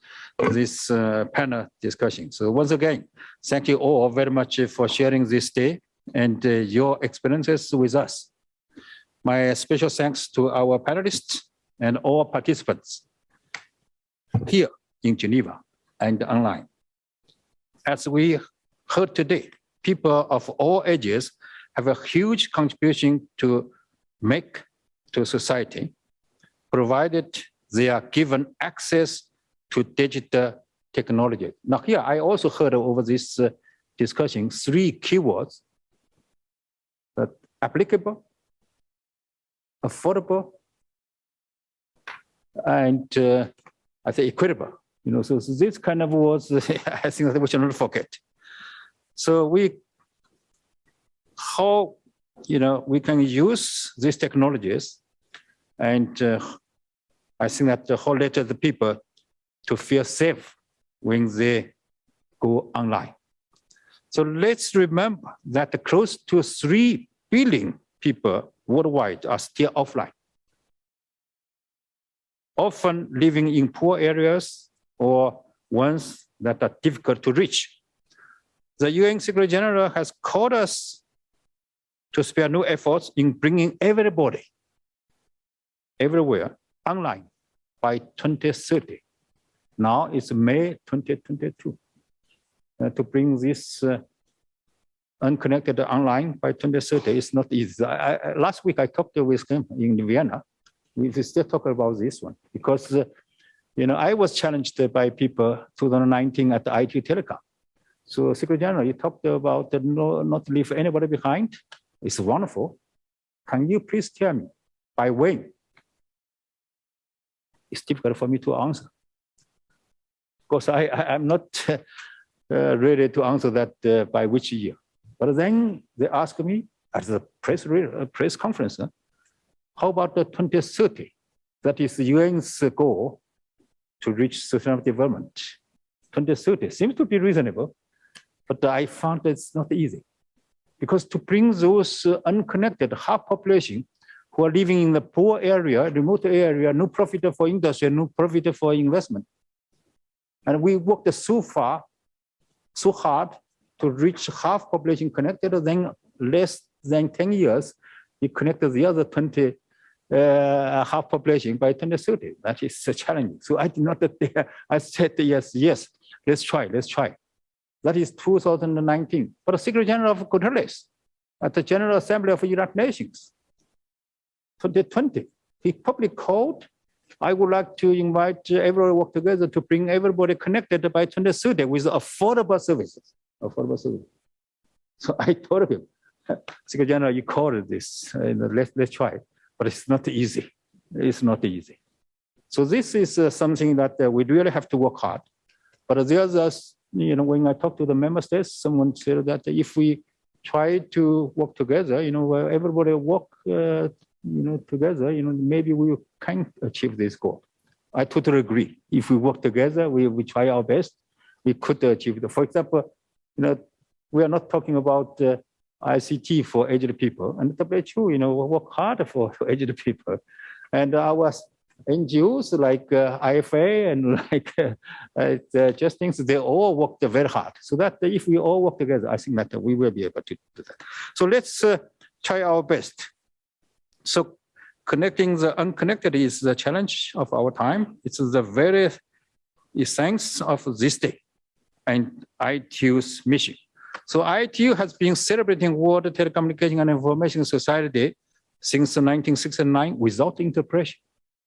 this uh, panel discussion. So once again, thank you all very much for sharing this day and uh, your experiences with us. My special thanks to our panelists and all participants here in Geneva and online. As we heard today, people of all ages have a huge contribution to make to society, provided they are given access to digital technology. Now here, I also heard over this uh, discussion, three keywords, that applicable, affordable, and uh, I say equitable. You know, so, so this kind of was I think that we should not forget. So we, how, you know, we can use these technologies and uh, I think that the whole let the people to feel safe when they go online. So let's remember that close to 3 billion people worldwide are still offline. Often living in poor areas or ones that are difficult to reach. The UN Secretary General has called us to spare no efforts in bringing everybody everywhere online by 2030. Now it's May 2022. Uh, to bring this uh, unconnected online by 2030 is not easy. I, I, last week I talked with him in Vienna. We still talk about this one because uh, you know I was challenged by people 2019 at the IT Telecom. So Secretary General, you talked about no, not leave anybody behind. It's wonderful. Can you please tell me by when it's difficult for me to answer. Because I, I, am not uh, ready to answer that uh, by which year. But then they ask me at the press, uh, press conference, how about the 2030? That is the UN's goal to reach sustainable development. 2030 seems to be reasonable, but I found it's not easy. Because to bring those uh, unconnected half population who are living in the poor area, remote area, no profit for industry, no profit for investment. And we worked so far, so hard to reach half population connected, then less than 10 years, you connected the other 20 uh, half population by 2030. That is a challenge. So I did not dare. I said, yes, yes, let's try, let's try. That is 2019. But the Secretary General of Guterres at the General Assembly of the United Nations 2020. He publicly called, I would like to invite everyone work together to bring everybody connected by 2030 with affordable services. Affordable services. So I told him, Secretary General, you called this, let's, let's try, it, but it's not easy. It's not easy. So this is uh, something that uh, we really have to work hard. But the others, you know, when I talked to the member states, someone said that if we try to work together, you know, everybody work uh, you know, together, you know, maybe we can achieve this goal. I totally agree. If we work together, we, we try our best, we could achieve it. For example, you know, we are not talking about uh, ICT for aged people, and WHO, you know, work hard for, for aged people, and our NGOs like uh, IFA and like uh, uh, just things, they all worked very hard. So that if we all work together, I think that we will be able to do that. So let's uh, try our best so connecting the unconnected is the challenge of our time. It's the very essence of this day and ITU's mission. So ITU has been celebrating World Telecommunication and Information Society since 1969 without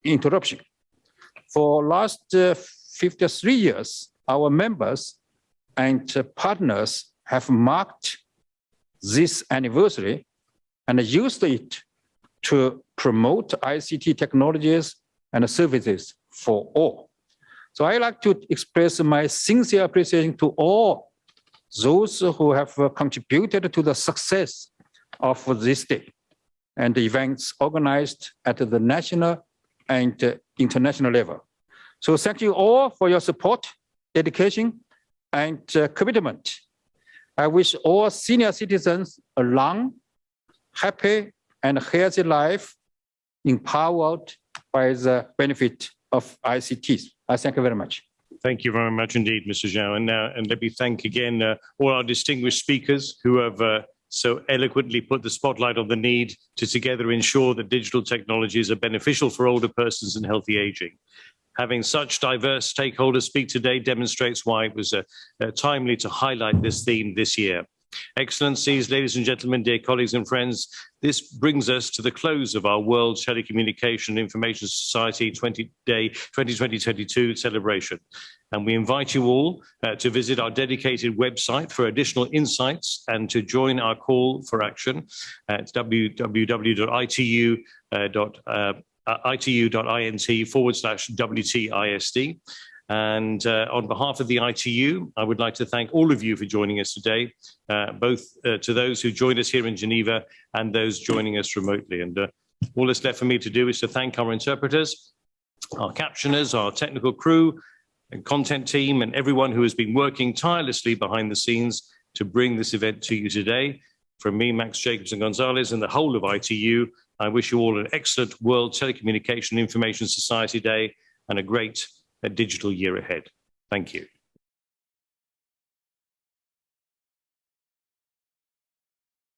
interruption. For last uh, 53 years, our members and partners have marked this anniversary and used it to promote ICT technologies and services for all. So I like to express my sincere appreciation to all those who have contributed to the success of this day. and events organized at the national and international level. So thank you all for your support, dedication, and uh, commitment. I wish all senior citizens a long, happy, and healthy life empowered by the benefit of ICTs. I thank you very much. Thank you very much indeed, Mr. Zhao. And, uh, and let me thank again uh, all our distinguished speakers who have uh, so eloquently put the spotlight on the need to together ensure that digital technologies are beneficial for older persons and healthy aging. Having such diverse stakeholders speak today demonstrates why it was uh, uh, timely to highlight this theme this year. Excellencies, ladies and gentlemen, dear colleagues and friends, this brings us to the close of our World Telecommunication Information Society 20 Day 2020-22 celebration. And we invite you all uh, to visit our dedicated website for additional insights and to join our call for action at www.itu.itu.int uh, forward slash WTISD. And uh, on behalf of the ITU, I would like to thank all of you for joining us today, uh, both uh, to those who joined us here in Geneva and those joining us remotely. And uh, all that's left for me to do is to thank our interpreters, our captioners, our technical crew, and content team, and everyone who has been working tirelessly behind the scenes to bring this event to you today. From me, Max Jacobson Gonzalez, and the whole of ITU, I wish you all an excellent World Telecommunication Information Society Day and a great a digital year ahead. Thank you.